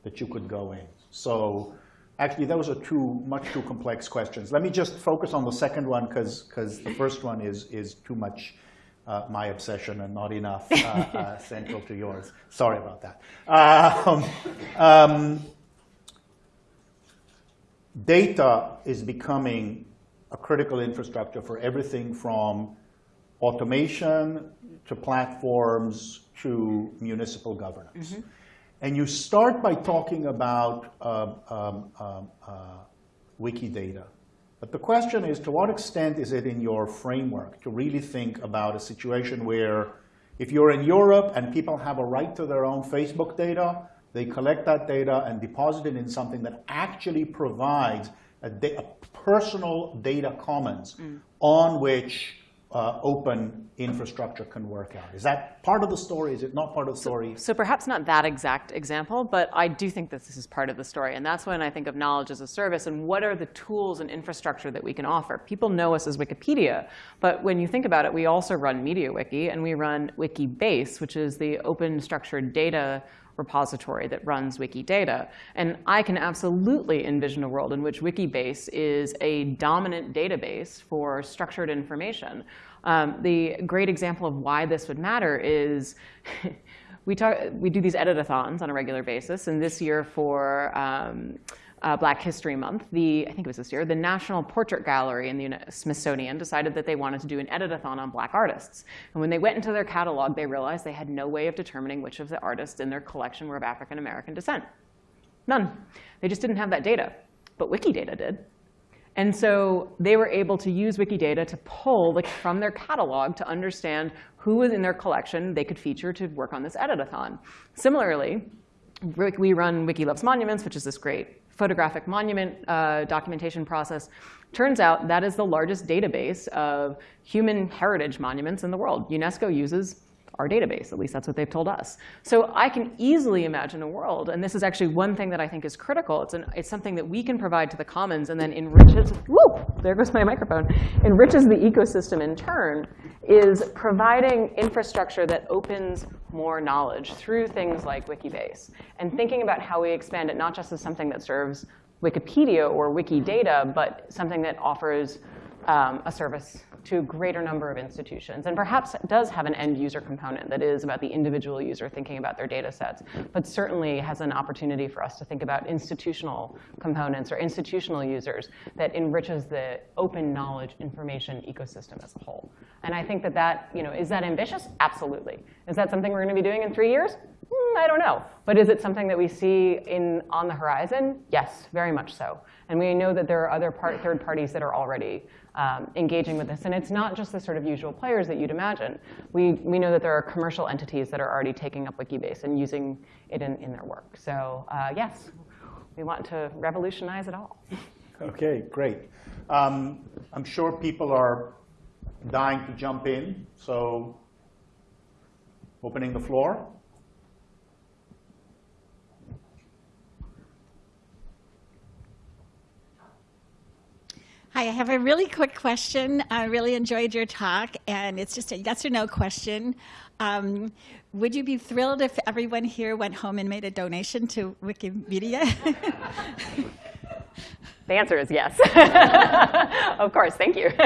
that you could go in? So Actually, those are two much too complex questions. Let me just focus on the second one because the first one is, is too much uh, my obsession and not enough uh, uh, central to yours. Sorry about that. Um, um, data is becoming a critical infrastructure for everything from automation to platforms to municipal governance. Mm -hmm. And you start by talking about um, um, um, uh, Wikidata. But the question is, to what extent is it in your framework to really think about a situation where if you're in Europe and people have a right to their own Facebook data, they collect that data and deposit it in something that actually provides a, a personal data commons mm. on which uh, open infrastructure can work out. Is that part of the story? Is it not part of the story? So, so, perhaps not that exact example, but I do think that this is part of the story. And that's when I think of knowledge as a service and what are the tools and infrastructure that we can offer. People know us as Wikipedia, but when you think about it, we also run MediaWiki and we run Wikibase, which is the open structured data repository that runs Wikidata. And I can absolutely envision a world in which Wikibase is a dominant database for structured information um, the great example of why this would matter is we, talk, we do these editathons on a regular basis. And this year for um, uh, Black History Month, the, I think it was this year, the National Portrait Gallery in the Smithsonian decided that they wanted to do an editathon on black artists. And when they went into their catalog, they realized they had no way of determining which of the artists in their collection were of African American descent. None. They just didn't have that data. But Wikidata did. And so they were able to use Wikidata to pull like, from their catalog to understand who was in their collection they could feature to work on this editathon. Similarly, we run Wiki Loves Monuments, which is this great photographic monument uh, documentation process. Turns out that is the largest database of human heritage monuments in the world. UNESCO uses our database. At least that's what they've told us. So I can easily imagine a world, and this is actually one thing that I think is critical. It's, an, it's something that we can provide to the commons and then enriches, whoop, there goes my microphone, enriches the ecosystem in turn, is providing infrastructure that opens more knowledge through things like Wikibase. And thinking about how we expand it not just as something that serves Wikipedia or Wikidata, but something that offers um, a service to a greater number of institutions. And perhaps does have an end user component that is about the individual user thinking about their data sets, but certainly has an opportunity for us to think about institutional components or institutional users that enriches the open knowledge information ecosystem as a whole. And I think that that, you know, is that ambitious? Absolutely. Is that something we're going to be doing in three years? I don't know. But is it something that we see in, on the horizon? Yes, very much so. And we know that there are other part, third parties that are already um, engaging with this. And it's not just the sort of usual players that you'd imagine. We, we know that there are commercial entities that are already taking up Wikibase and using it in, in their work. So uh, yes, we want to revolutionize it all. Okay, great. Um, I'm sure people are dying to jump in, so opening the floor. I have a really quick question. I really enjoyed your talk, and it's just a yes or no question. Um, would you be thrilled if everyone here went home and made a donation to Wikimedia? The answer is yes. of course, thank you.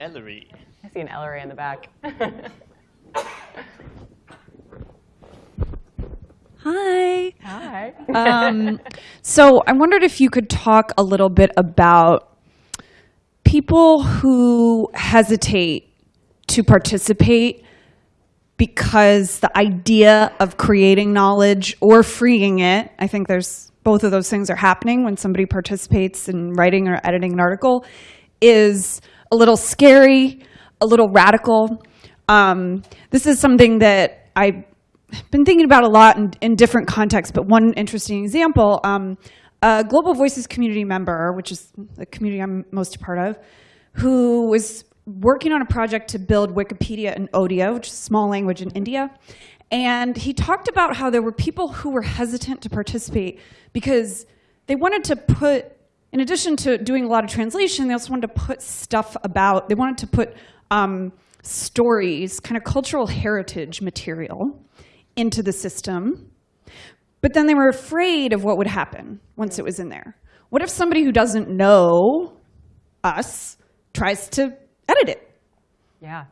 Ellery. I see an Ellery in the back. Hi. Hi. Um, so I wondered if you could talk a little bit about people who hesitate to participate because the idea of creating knowledge or freeing it, I think there's both of those things are happening when somebody participates in writing or editing an article, is a little scary, a little radical. Um, this is something that I've been thinking about a lot in, in different contexts, but one interesting example, um, a Global Voices community member, which is the community I'm most a part of, who was working on a project to build Wikipedia in Odia, which is a small language in India. And he talked about how there were people who were hesitant to participate because they wanted to put, in addition to doing a lot of translation, they also wanted to put stuff about, they wanted to put um, stories, kind of cultural heritage material into the system. But then they were afraid of what would happen once it was in there. What if somebody who doesn't know us tries to edit it? Yeah,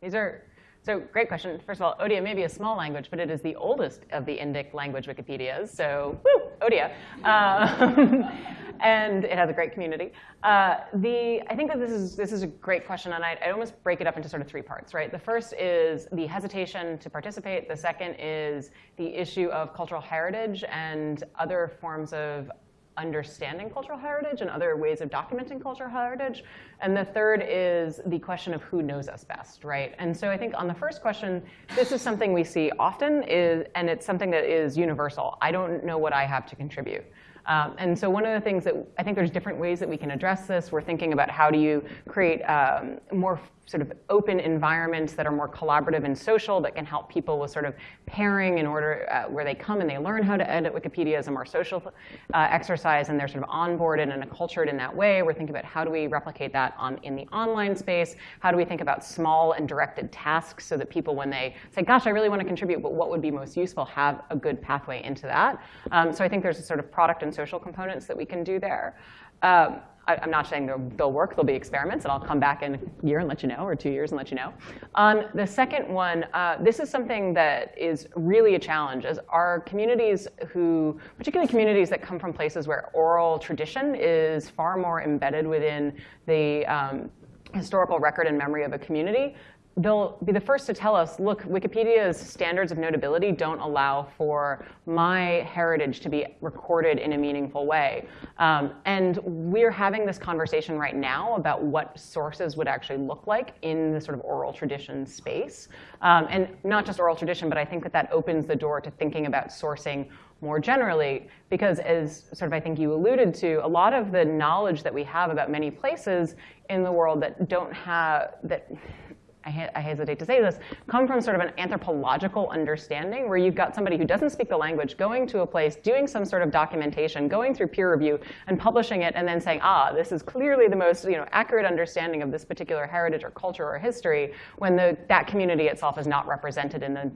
these are, so great question. First of all, Odia may be a small language, but it is the oldest of the Indic language Wikipedias, so woo, Odia. Um, and it has a great community. Uh, the, I think that this is, this is a great question, and I'd, I'd almost break it up into sort of three parts, right? The first is the hesitation to participate. The second is the issue of cultural heritage and other forms of understanding cultural heritage and other ways of documenting cultural heritage. And the third is the question of who knows us best, right? And so I think on the first question, this is something we see often, is, and it's something that is universal. I don't know what I have to contribute. Um, and so one of the things that I think there's different ways that we can address this. We're thinking about how do you create um, more sort of open environments that are more collaborative and social that can help people with sort of pairing in order uh, where they come and they learn how to edit Wikipedia as a more social uh, exercise and they're sort of onboarded and acculturated in that way. We're thinking about how do we replicate that on in the online space? How do we think about small and directed tasks so that people, when they say, gosh, I really want to contribute, but what would be most useful, have a good pathway into that. Um, so I think there's a sort of product and social components that we can do there. Um, I, am not saying they'll, they'll, work, there'll be experiments, and I'll come back in a year and let you know, or two years and let you know. On the second one, uh, this is something that is really a challenge, as our communities who, particularly communities that come from places where oral tradition is far more embedded within the um, historical record and memory of a community, they'll be the first to tell us, look, Wikipedia's standards of notability don't allow for my heritage to be recorded in a meaningful way. Um, and we're having this conversation right now about what sources would actually look like in the sort of oral tradition space. Um, and not just oral tradition, but I think that that opens the door to thinking about sourcing more generally, because as sort of I think you alluded to, a lot of the knowledge that we have about many places in the world that don't have, that I, I hesitate to say this, come from sort of an anthropological understanding where you've got somebody who doesn't speak the language going to a place, doing some sort of documentation, going through peer review, and publishing it, and then saying, ah, this is clearly the most you know, accurate understanding of this particular heritage or culture or history, when the, that community itself is not represented in the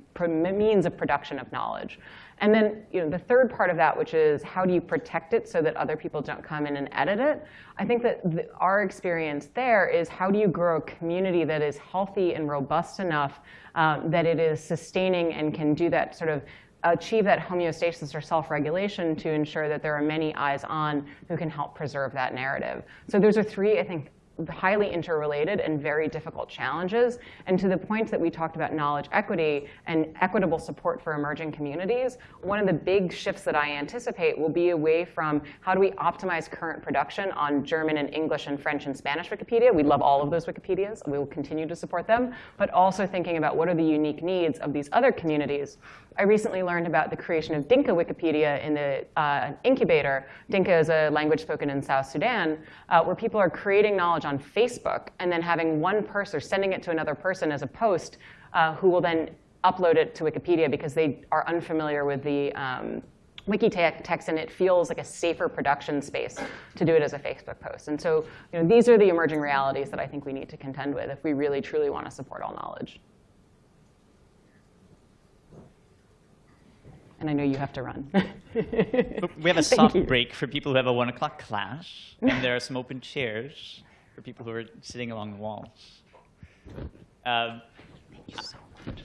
means of production of knowledge. And then you know, the third part of that, which is how do you protect it so that other people don't come in and edit it? I think that the, our experience there is how do you grow a community that is healthy and robust enough um, that it is sustaining and can do that sort of achieve that homeostasis or self-regulation to ensure that there are many eyes on who can help preserve that narrative. So those are three, I think, highly interrelated and very difficult challenges. And to the point that we talked about knowledge equity and equitable support for emerging communities, one of the big shifts that I anticipate will be away from how do we optimize current production on German and English and French and Spanish Wikipedia. We love all of those Wikipedias. We will continue to support them. But also thinking about what are the unique needs of these other communities. I recently learned about the creation of Dinka Wikipedia in the uh, incubator. Dinka is a language spoken in South Sudan, uh, where people are creating knowledge on Facebook and then having one person or sending it to another person as a post uh, who will then upload it to Wikipedia because they are unfamiliar with the um, wiki text and it feels like a safer production space to do it as a Facebook post. And so you know, these are the emerging realities that I think we need to contend with if we really truly want to support all knowledge. And I know you have to run. We have a soft break for people who have a one o'clock class, and there are some open chairs for people who are sitting along the walls. Um, Thank you so much.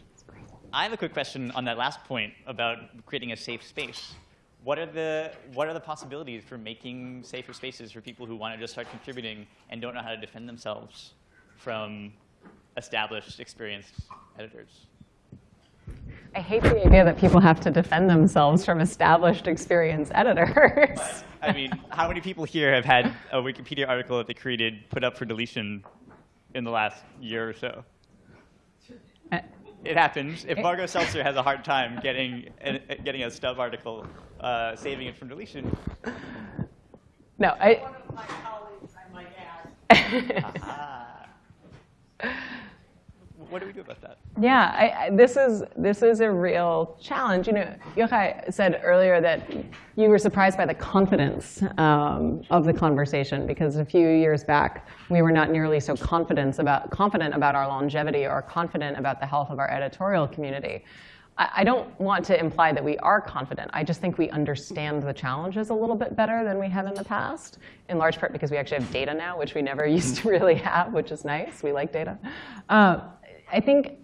I have a quick question on that last point about creating a safe space. What are the what are the possibilities for making safer spaces for people who want to just start contributing and don't know how to defend themselves from established, experienced editors? I hate the idea that people have to defend themselves from established, experienced editors. I mean, how many people here have had a Wikipedia article that they created put up for deletion in the last year or so? Uh, It happens. If Margot Seltzer has a hard time getting a, getting a stub article, uh, saving it from deletion, no, I. One of my colleagues, I might add. What do we do about that? Yeah, I, I, this is this is a real challenge. You know, Yochai said earlier that you were surprised by the confidence um, of the conversation because a few years back we were not nearly so confident about confident about our longevity or confident about the health of our editorial community. I, I don't want to imply that we are confident. I just think we understand the challenges a little bit better than we have in the past, in large part because we actually have data now, which we never used to really have, which is nice. We like data. Uh, I think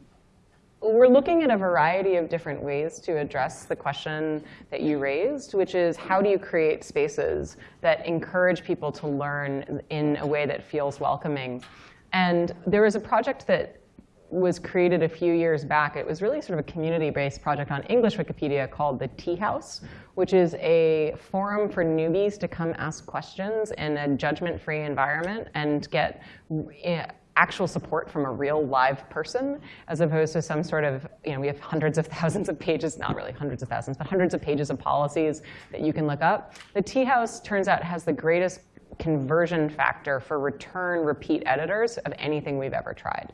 we're looking at a variety of different ways to address the question that you raised, which is how do you create spaces that encourage people to learn in a way that feels welcoming? And there was a project that was created a few years back. It was really sort of a community-based project on English Wikipedia called the Tea House, which is a forum for newbies to come ask questions in a judgment-free environment and get eh, actual support from a real live person as opposed to some sort of, you know, we have hundreds of thousands of pages, not really hundreds of thousands, but hundreds of pages of policies that you can look up. The Tea House turns out has the greatest conversion factor for return repeat editors of anything we've ever tried.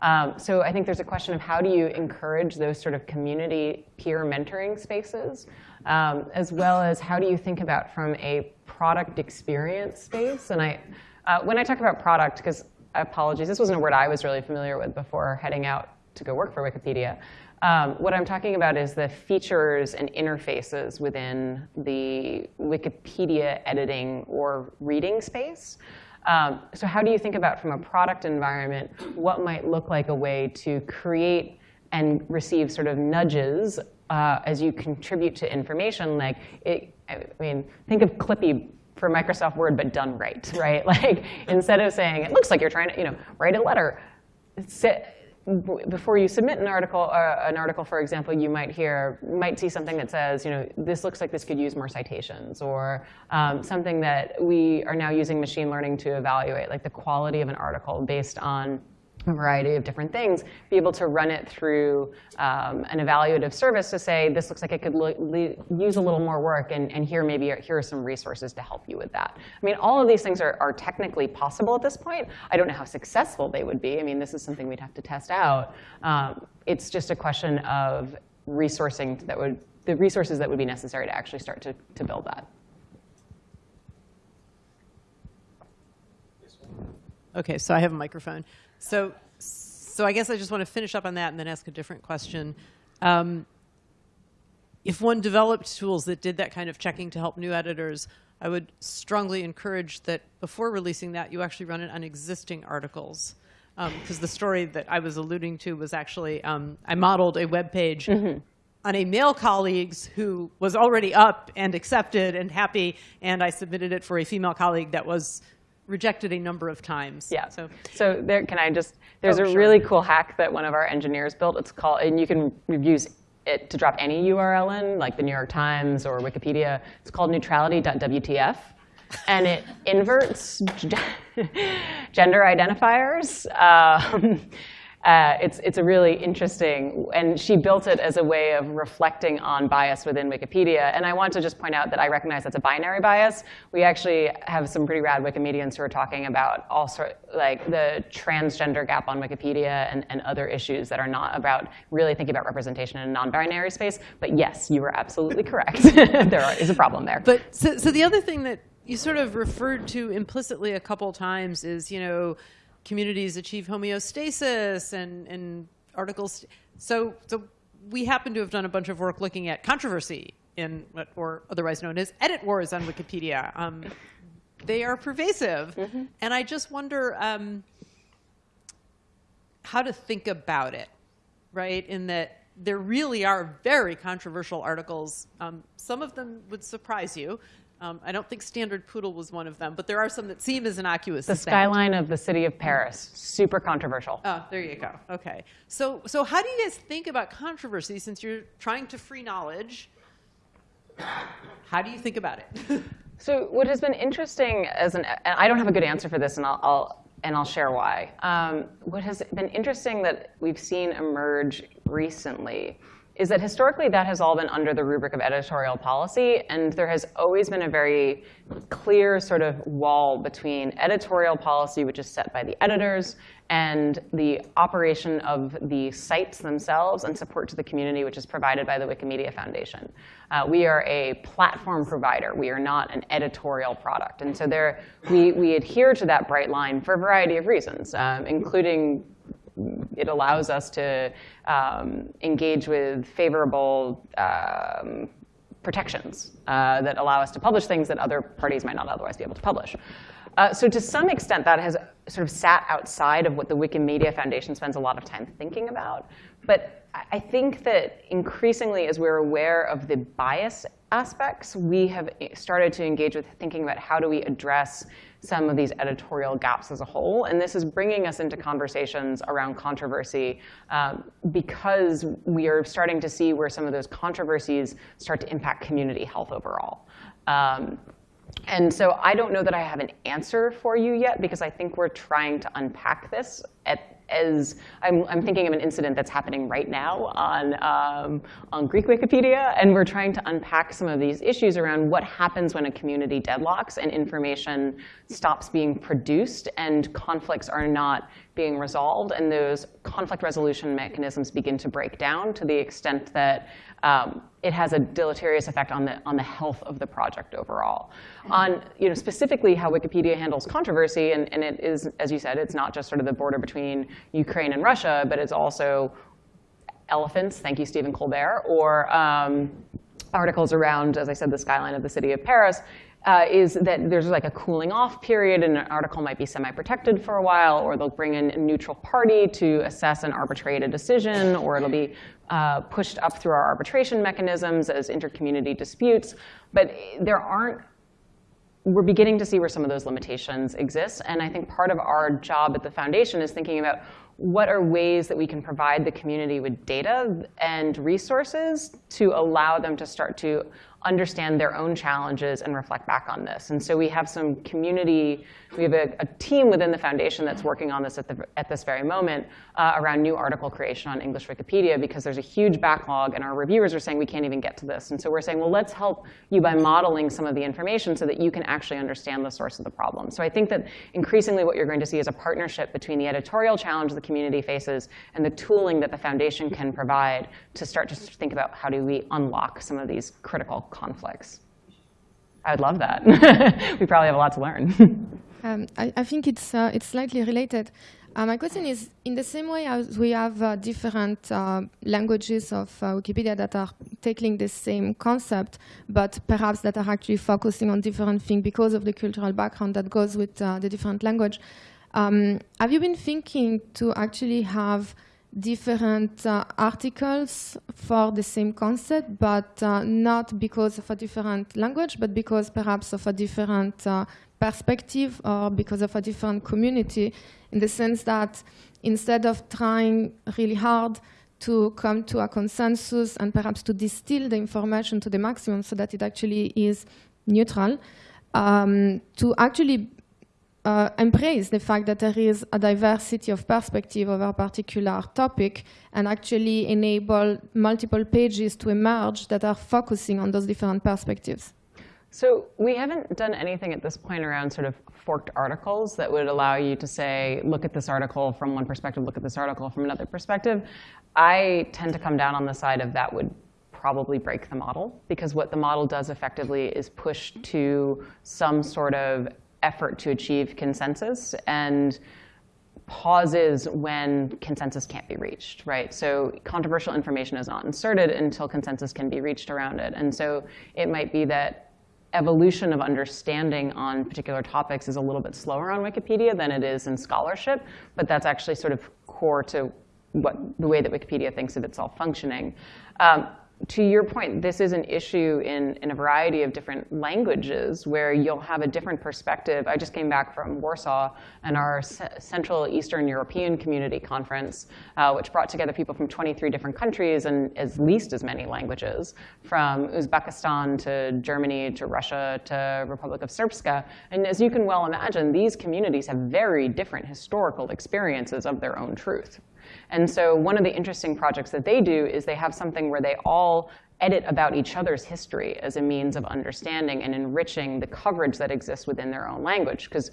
Um, so I think there's a question of how do you encourage those sort of community peer mentoring spaces, um, as well as how do you think about from a product experience space. And I, uh, when I talk about product, because apologies, this wasn't a word I was really familiar with before heading out to go work for Wikipedia. Um, what I'm talking about is the features and interfaces within the Wikipedia editing or reading space. Um, so how do you think about, from a product environment, what might look like a way to create and receive sort of nudges uh, as you contribute to information? Like, it, I mean, think of Clippy for Microsoft Word, but done right, right? Like, instead of saying, it looks like you're trying to, you know, write a letter, sit, before you submit an article, uh, an article, for example, you might hear, might see something that says, you know, this looks like this could use more citations, or um, something that we are now using machine learning to evaluate, like the quality of an article based on a variety of different things, be able to run it through um, an evaluative service to say, this looks like it could use a little more work, and, and here maybe here are some resources to help you with that. I mean, all of these things are, are technically possible at this point. I don't know how successful they would be. I mean, this is something we'd have to test out. Um, it's just a question of resourcing that would, the resources that would be necessary to actually start to, to build that. Okay, so I have a microphone. So, so I guess I just want to finish up on that and then ask a different question. Um, if one developed tools that did that kind of checking to help new editors, I would strongly encourage that before releasing that, you actually run it on existing articles. Because um, the story that I was alluding to was actually, um, I modeled a web page mm -hmm. on a male colleague's who was already up and accepted and happy, and I submitted it for a female colleague that was rejected a number of times. Yeah. So So there, can I just, there's Oh, a sure. really cool hack that one of our engineers built. It's called, and you can use it to drop any URL in, like the New York Times or Wikipedia. It's called neutrality.wtf. And it inverts gender identifiers. Um, uh, it's, it's a really interesting, and she built it as a way of reflecting on bias within Wikipedia. And I want to just point out that I recognize that's a binary bias. We actually have some pretty rad Wikimedians who are talking about all sort, like the transgender gap on Wikipedia and, and other issues that are not about really thinking about representation in a non-binary space. But yes, you were absolutely correct. there are, is a problem there. But so, so the other thing that you sort of referred to implicitly a couple times is, you know, communities achieve homeostasis and, and articles. So, so we happen to have done a bunch of work looking at controversy in what, or otherwise known as edit wars on Wikipedia. Um, they are pervasive, and I just wonder um, how to think about it, right? In that there really are very controversial articles. Um, some of them would surprise you. Um, I don't think Standard Poodle was one of them, but there are some that seem as innocuous the as that. skyline of the city of Paris, super controversial. Oh, there you go. Okay. So, so how do you guys think about controversy since you're trying to free knowledge? How do you think about it? So what has been interesting as an, and I don't have a good answer for this, and I'll, I'll and I'll share why. Um, what has been interesting that we've seen emerge recently is that historically that has all been under the rubric of editorial policy, and there has always been a very clear sort of wall between editorial policy, which is set by the editors, and the operation of the sites themselves and support to the community, which is provided by the Wikimedia Foundation. Uh, we are a platform provider. We are not an editorial product. And so there, we, we adhere to that bright line for a variety of reasons, um, including it allows us to um, engage with favorable um, protections uh, that allow us to publish things that other parties might not otherwise be able to publish. Uh, so to some extent, that has sort of sat outside of what the Wikimedia Foundation spends a lot of time thinking about. But I I think that increasingly, as we're aware of the bias aspects, we have started to engage with thinking about how do we address some of these editorial gaps as a whole. And this is bringing us into conversations around controversy um, because we are starting to see where some of those controversies start to impact community health overall. Um, and so I don't know that I have an answer for you yet because I think we're trying to unpack this at, as I'm, I'm thinking of an incident that's happening right now on, um, on Greek Wikipedia, and we're trying to unpack some of these issues around what happens when a community deadlocks and information stops being produced and conflicts are not being resolved, and those conflict resolution mechanisms begin to break down to the extent that um, it has a deleterious effect on the, on the health of the project overall. On you know, specifically how Wikipedia handles controversy, and, and it is, as you said, it's not just sort of the border between Ukraine and Russia, but it's also elephants, thank you, Stephen Colbert, or um, articles around, as I said, the skyline of the city of Paris, uh, is that there's like a cooling off period and an article might be semi-protected for a while, or they'll bring in a neutral party to assess and arbitrate a decision, or it'll be uh, pushed up through our arbitration mechanisms as intercommunity disputes. But there aren't we're beginning to see where some of those limitations exist. And I think part of our job at the foundation is thinking about what are ways that we can provide the community with data and resources to allow them to start to understand their own challenges and reflect back on this. And so we have some community, we have a, a team within the foundation that's working on this at, the, at this very moment uh, around new article creation on English Wikipedia because there's a huge backlog and our reviewers are saying we can't even get to this. And so we're saying, well, let's help you by modeling some of the information so that you can actually understand the source of the problem. So I think that increasingly what you're going to see is a partnership between the editorial challenge the community faces and the tooling that the foundation can provide to start to think about how do we unlock some of these critical conflicts. I would love that. we probably have a lot to learn. Um, I, I think it's uh, it's slightly related. Uh, my question is, in the same way as we have uh, different uh, languages of uh, Wikipedia that are tackling the same concept, but perhaps that are actually focusing on different things because of the cultural background that goes with uh, the different language. Um, have you been thinking to actually have different uh, articles for the same concept, but uh, not because of a different language, but because perhaps of a different uh, perspective or because of a different community, in the sense that instead of trying really hard to come to a consensus and perhaps to distill the information to the maximum so that it actually is neutral, um, to actually uh, embrace the fact that there is a diversity of perspective over a particular topic and actually enable multiple pages to emerge that are focusing on those different perspectives. So we haven't done anything at this point around sort of forked articles that would allow you to say, look at this article from one perspective, look at this article from another perspective. I tend to come down on the side of that would probably break the model because what the model does effectively is push to some sort of effort to achieve consensus and pauses when consensus can't be reached, right? So controversial information is not inserted until consensus can be reached around it. And so it might be that evolution of understanding on particular topics is a little bit slower on Wikipedia than it is in scholarship, but that's actually sort of core to what the way that Wikipedia thinks of itself functioning. Um, to your point, this is an issue in, in a variety of different languages where you'll have a different perspective. I just came back from Warsaw and our C Central Eastern European Community Conference, uh, which brought together people from 23 different countries and at least as many languages, from Uzbekistan to Germany to Russia to Republic of Srpska. And as you can well imagine, these communities have very different historical experiences of their own truth. And so one of the interesting projects that they do is they have something where they all edit about each other's history as a means of understanding and enriching the coverage that exists within their own language. Because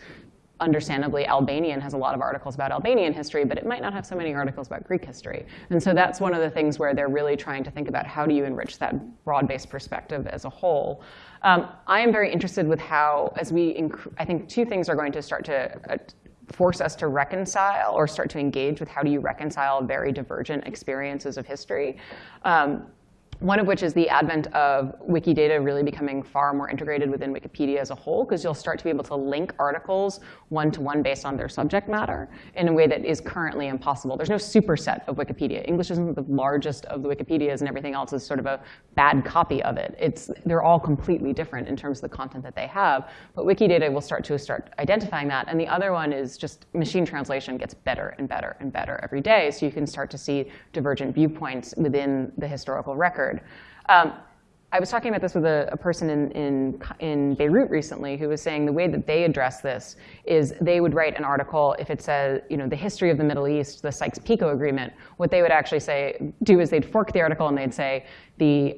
understandably, Albanian has a lot of articles about Albanian history, but it might not have so many articles about Greek history. And so that's one of the things where they're really trying to think about how do you enrich that broad-based perspective as a whole. Um, I am very interested with how, as we, I think two things are going to start to uh, force us to reconcile or start to engage with how do you reconcile very divergent experiences of history. Um, one of which is the advent of Wikidata really becoming far more integrated within Wikipedia as a whole, because you'll start to be able to link articles one-to-one -one based on their subject matter in a way that is currently impossible. There's no superset of Wikipedia. English isn't the largest of the Wikipedias, and everything else is sort of a bad copy of it. It's, they're all completely different in terms of the content that they have. But Wikidata will start to start identifying that. And the other one is just machine translation gets better and better and better every day, so you can start to see divergent viewpoints within the historical record Um, I was talking about this with a, a person in, in, in, Beirut recently who was saying the way that they address this is they would write an article if it says, you know, the history of the Middle East, the Sykes-Picot Agreement. What they would actually say, do is they'd fork the article and they'd say the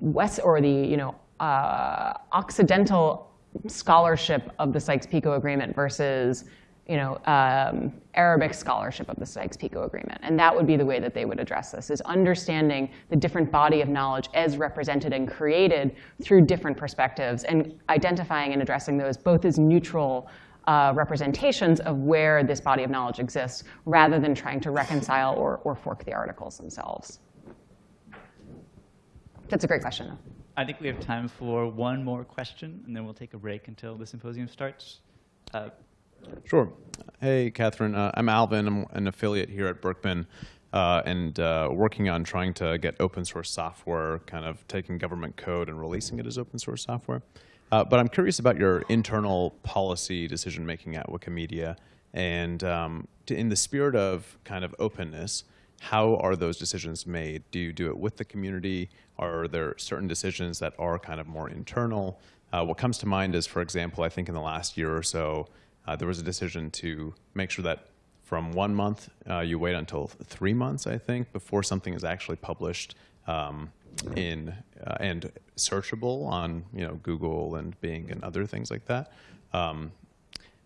West or the, you know, uh, Occidental scholarship of the Sykes-Picot Agreement versus you know, um, Arabic scholarship of the Sykes-Picot Agreement. And that would be the way that they would address this, is understanding the different body of knowledge as represented and created through different perspectives and identifying and addressing those both as neutral uh, representations of where this body of knowledge exists rather than trying to reconcile or, or fork the articles themselves. That's a great question. I think we have time for one more question, and then we'll take a break until the symposium starts. Uh, Sure. Hey, Katherine. Uh, I'm Alvin. I'm an affiliate here at Berkman uh, and uh, working on trying to get open source software, kind of taking government code and releasing it as open source software. Uh, but I'm curious about your internal policy decision making at Wikimedia. And um, to, in the spirit of kind of openness, how are those decisions made? Do you do it with the community? Are there certain decisions that are kind of more internal? Uh, what comes to mind is, for example, I think in the last year or so, uh, there was a decision to make sure that from one month, uh, you wait until three months, I think, before something is actually published um, in uh, and searchable on you know Google and Bing and other things like that. Um,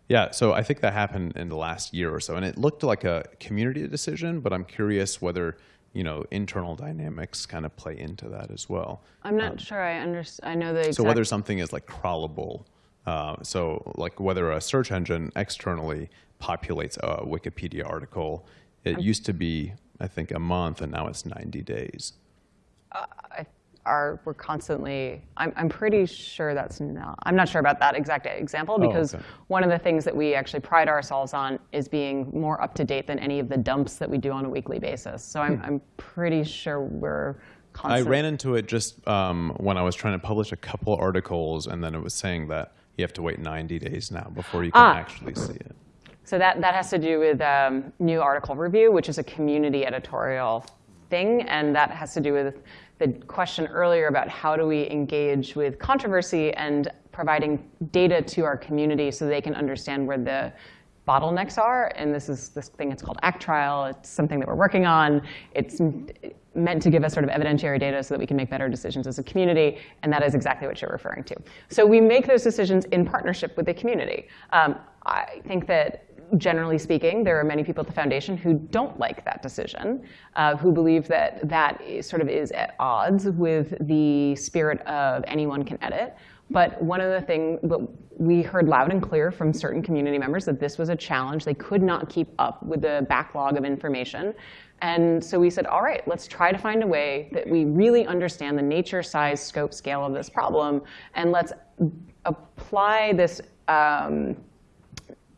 yeah, so I think that happened in the last year or so, and it looked like a community decision. But I'm curious whether you know internal dynamics kind of play into that as well. I'm not um, sure I understand. I know the. So whether something is like crawlable uh, so like whether a search engine externally populates a Wikipedia article, it used to be, I think, a month, and now it's 90 days. Uh, are we're constantly, I'm, I'm pretty sure that's not, I'm not sure about that exact example oh, because oh, okay. one of the things that we actually pride ourselves on is being more up to date than any of the dumps that we do on a weekly basis. So I'm, hmm. I'm pretty sure we're Constant. I ran into it just um, when I was trying to publish a couple articles, and then it was saying that you have to wait 90 days now before you can Ah. actually see it. So that, that has to do with um, new article review, which is a community editorial thing. And that has to do with the question earlier about how do we engage with controversy and providing data to our community so they can understand where the bottlenecks are. And this is this thing, it's called ACTRIAL. It's something that we're working on. It's meant to give us sort of evidentiary data so that we can make better decisions as a community. And that is exactly what you're referring to. So we make those decisions in partnership with the community. Um, I think that generally speaking, there are many people at the foundation who don't like that decision, uh, who believe that that sort of is at odds with the spirit of anyone can edit. But one of the things, but we heard loud and clear from certain community members that this was a challenge. They could not keep up with the backlog of information. And so we said, all right, let's try to find a way that we really understand the nature, size, scope, scale of this problem, and let's apply this um,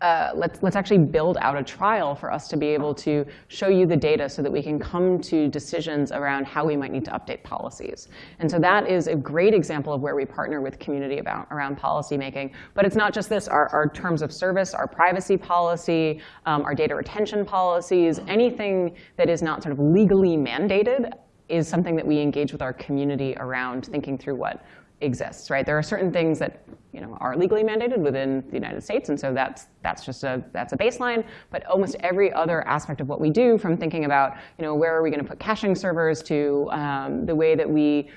uh, let's, let's actually build out a trial for us to be able to show you the data so that we can come to decisions around how we might need to update policies. And so that is a great example of where we partner with community about, around policy making. But it's not just this, our, our terms of service, our privacy policy, um, our data retention policies, anything that is not sort of legally mandated is something that we engage with our community around thinking through what exists, right? There are certain things that you know, are legally mandated within the United States, and so that's, that's just a, that's a baseline. But almost every other aspect of what we do, from thinking about you know, where are we going to put caching servers to um, the way that we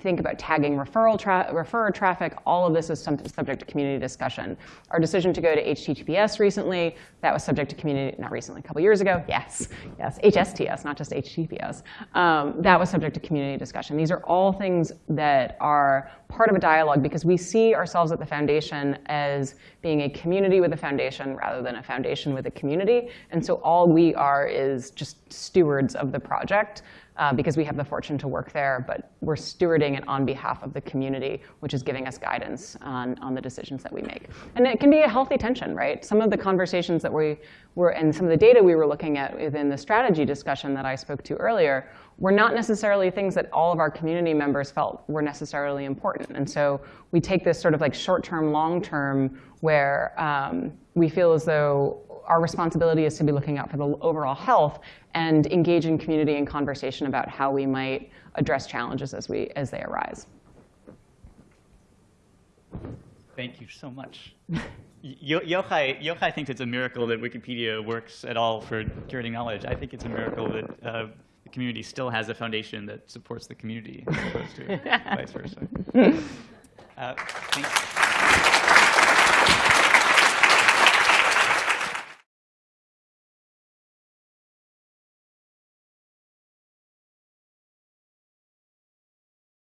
think about tagging referral tra- traffic, all of this is subject to community discussion. Our decision to go to HTTPS recently, that was subject to community, not recently, a couple years ago, yes, yes, HSTS, not just HTTPS. Um, that was subject to community discussion. These are all things that are part of a dialogue because we see ourselves at the foundation as being a community with a foundation rather than a foundation with a community. And so all we are is just stewards of the project uh, because we have the fortune to work there, but we're stewarding it on behalf of the community, which is giving us guidance on, on the decisions that we make. And it can be a healthy tension, right? Some of the conversations that we were, and some of the data we were looking at within the strategy discussion that I spoke to earlier, were not necessarily things that all of our community members felt were necessarily important. And so we take this sort of like short-term, long-term, where um, we feel as though our responsibility is to be looking out for the overall health and engage in community and conversation about how we might address challenges as, we, as they arise. Thank you so much. Yo- Yochai, Yochai thinks it's a miracle that Wikipedia works at all for curating knowledge. I think it's a miracle that uh, the community still has a foundation that supports the community as opposed to vice versa. Uh.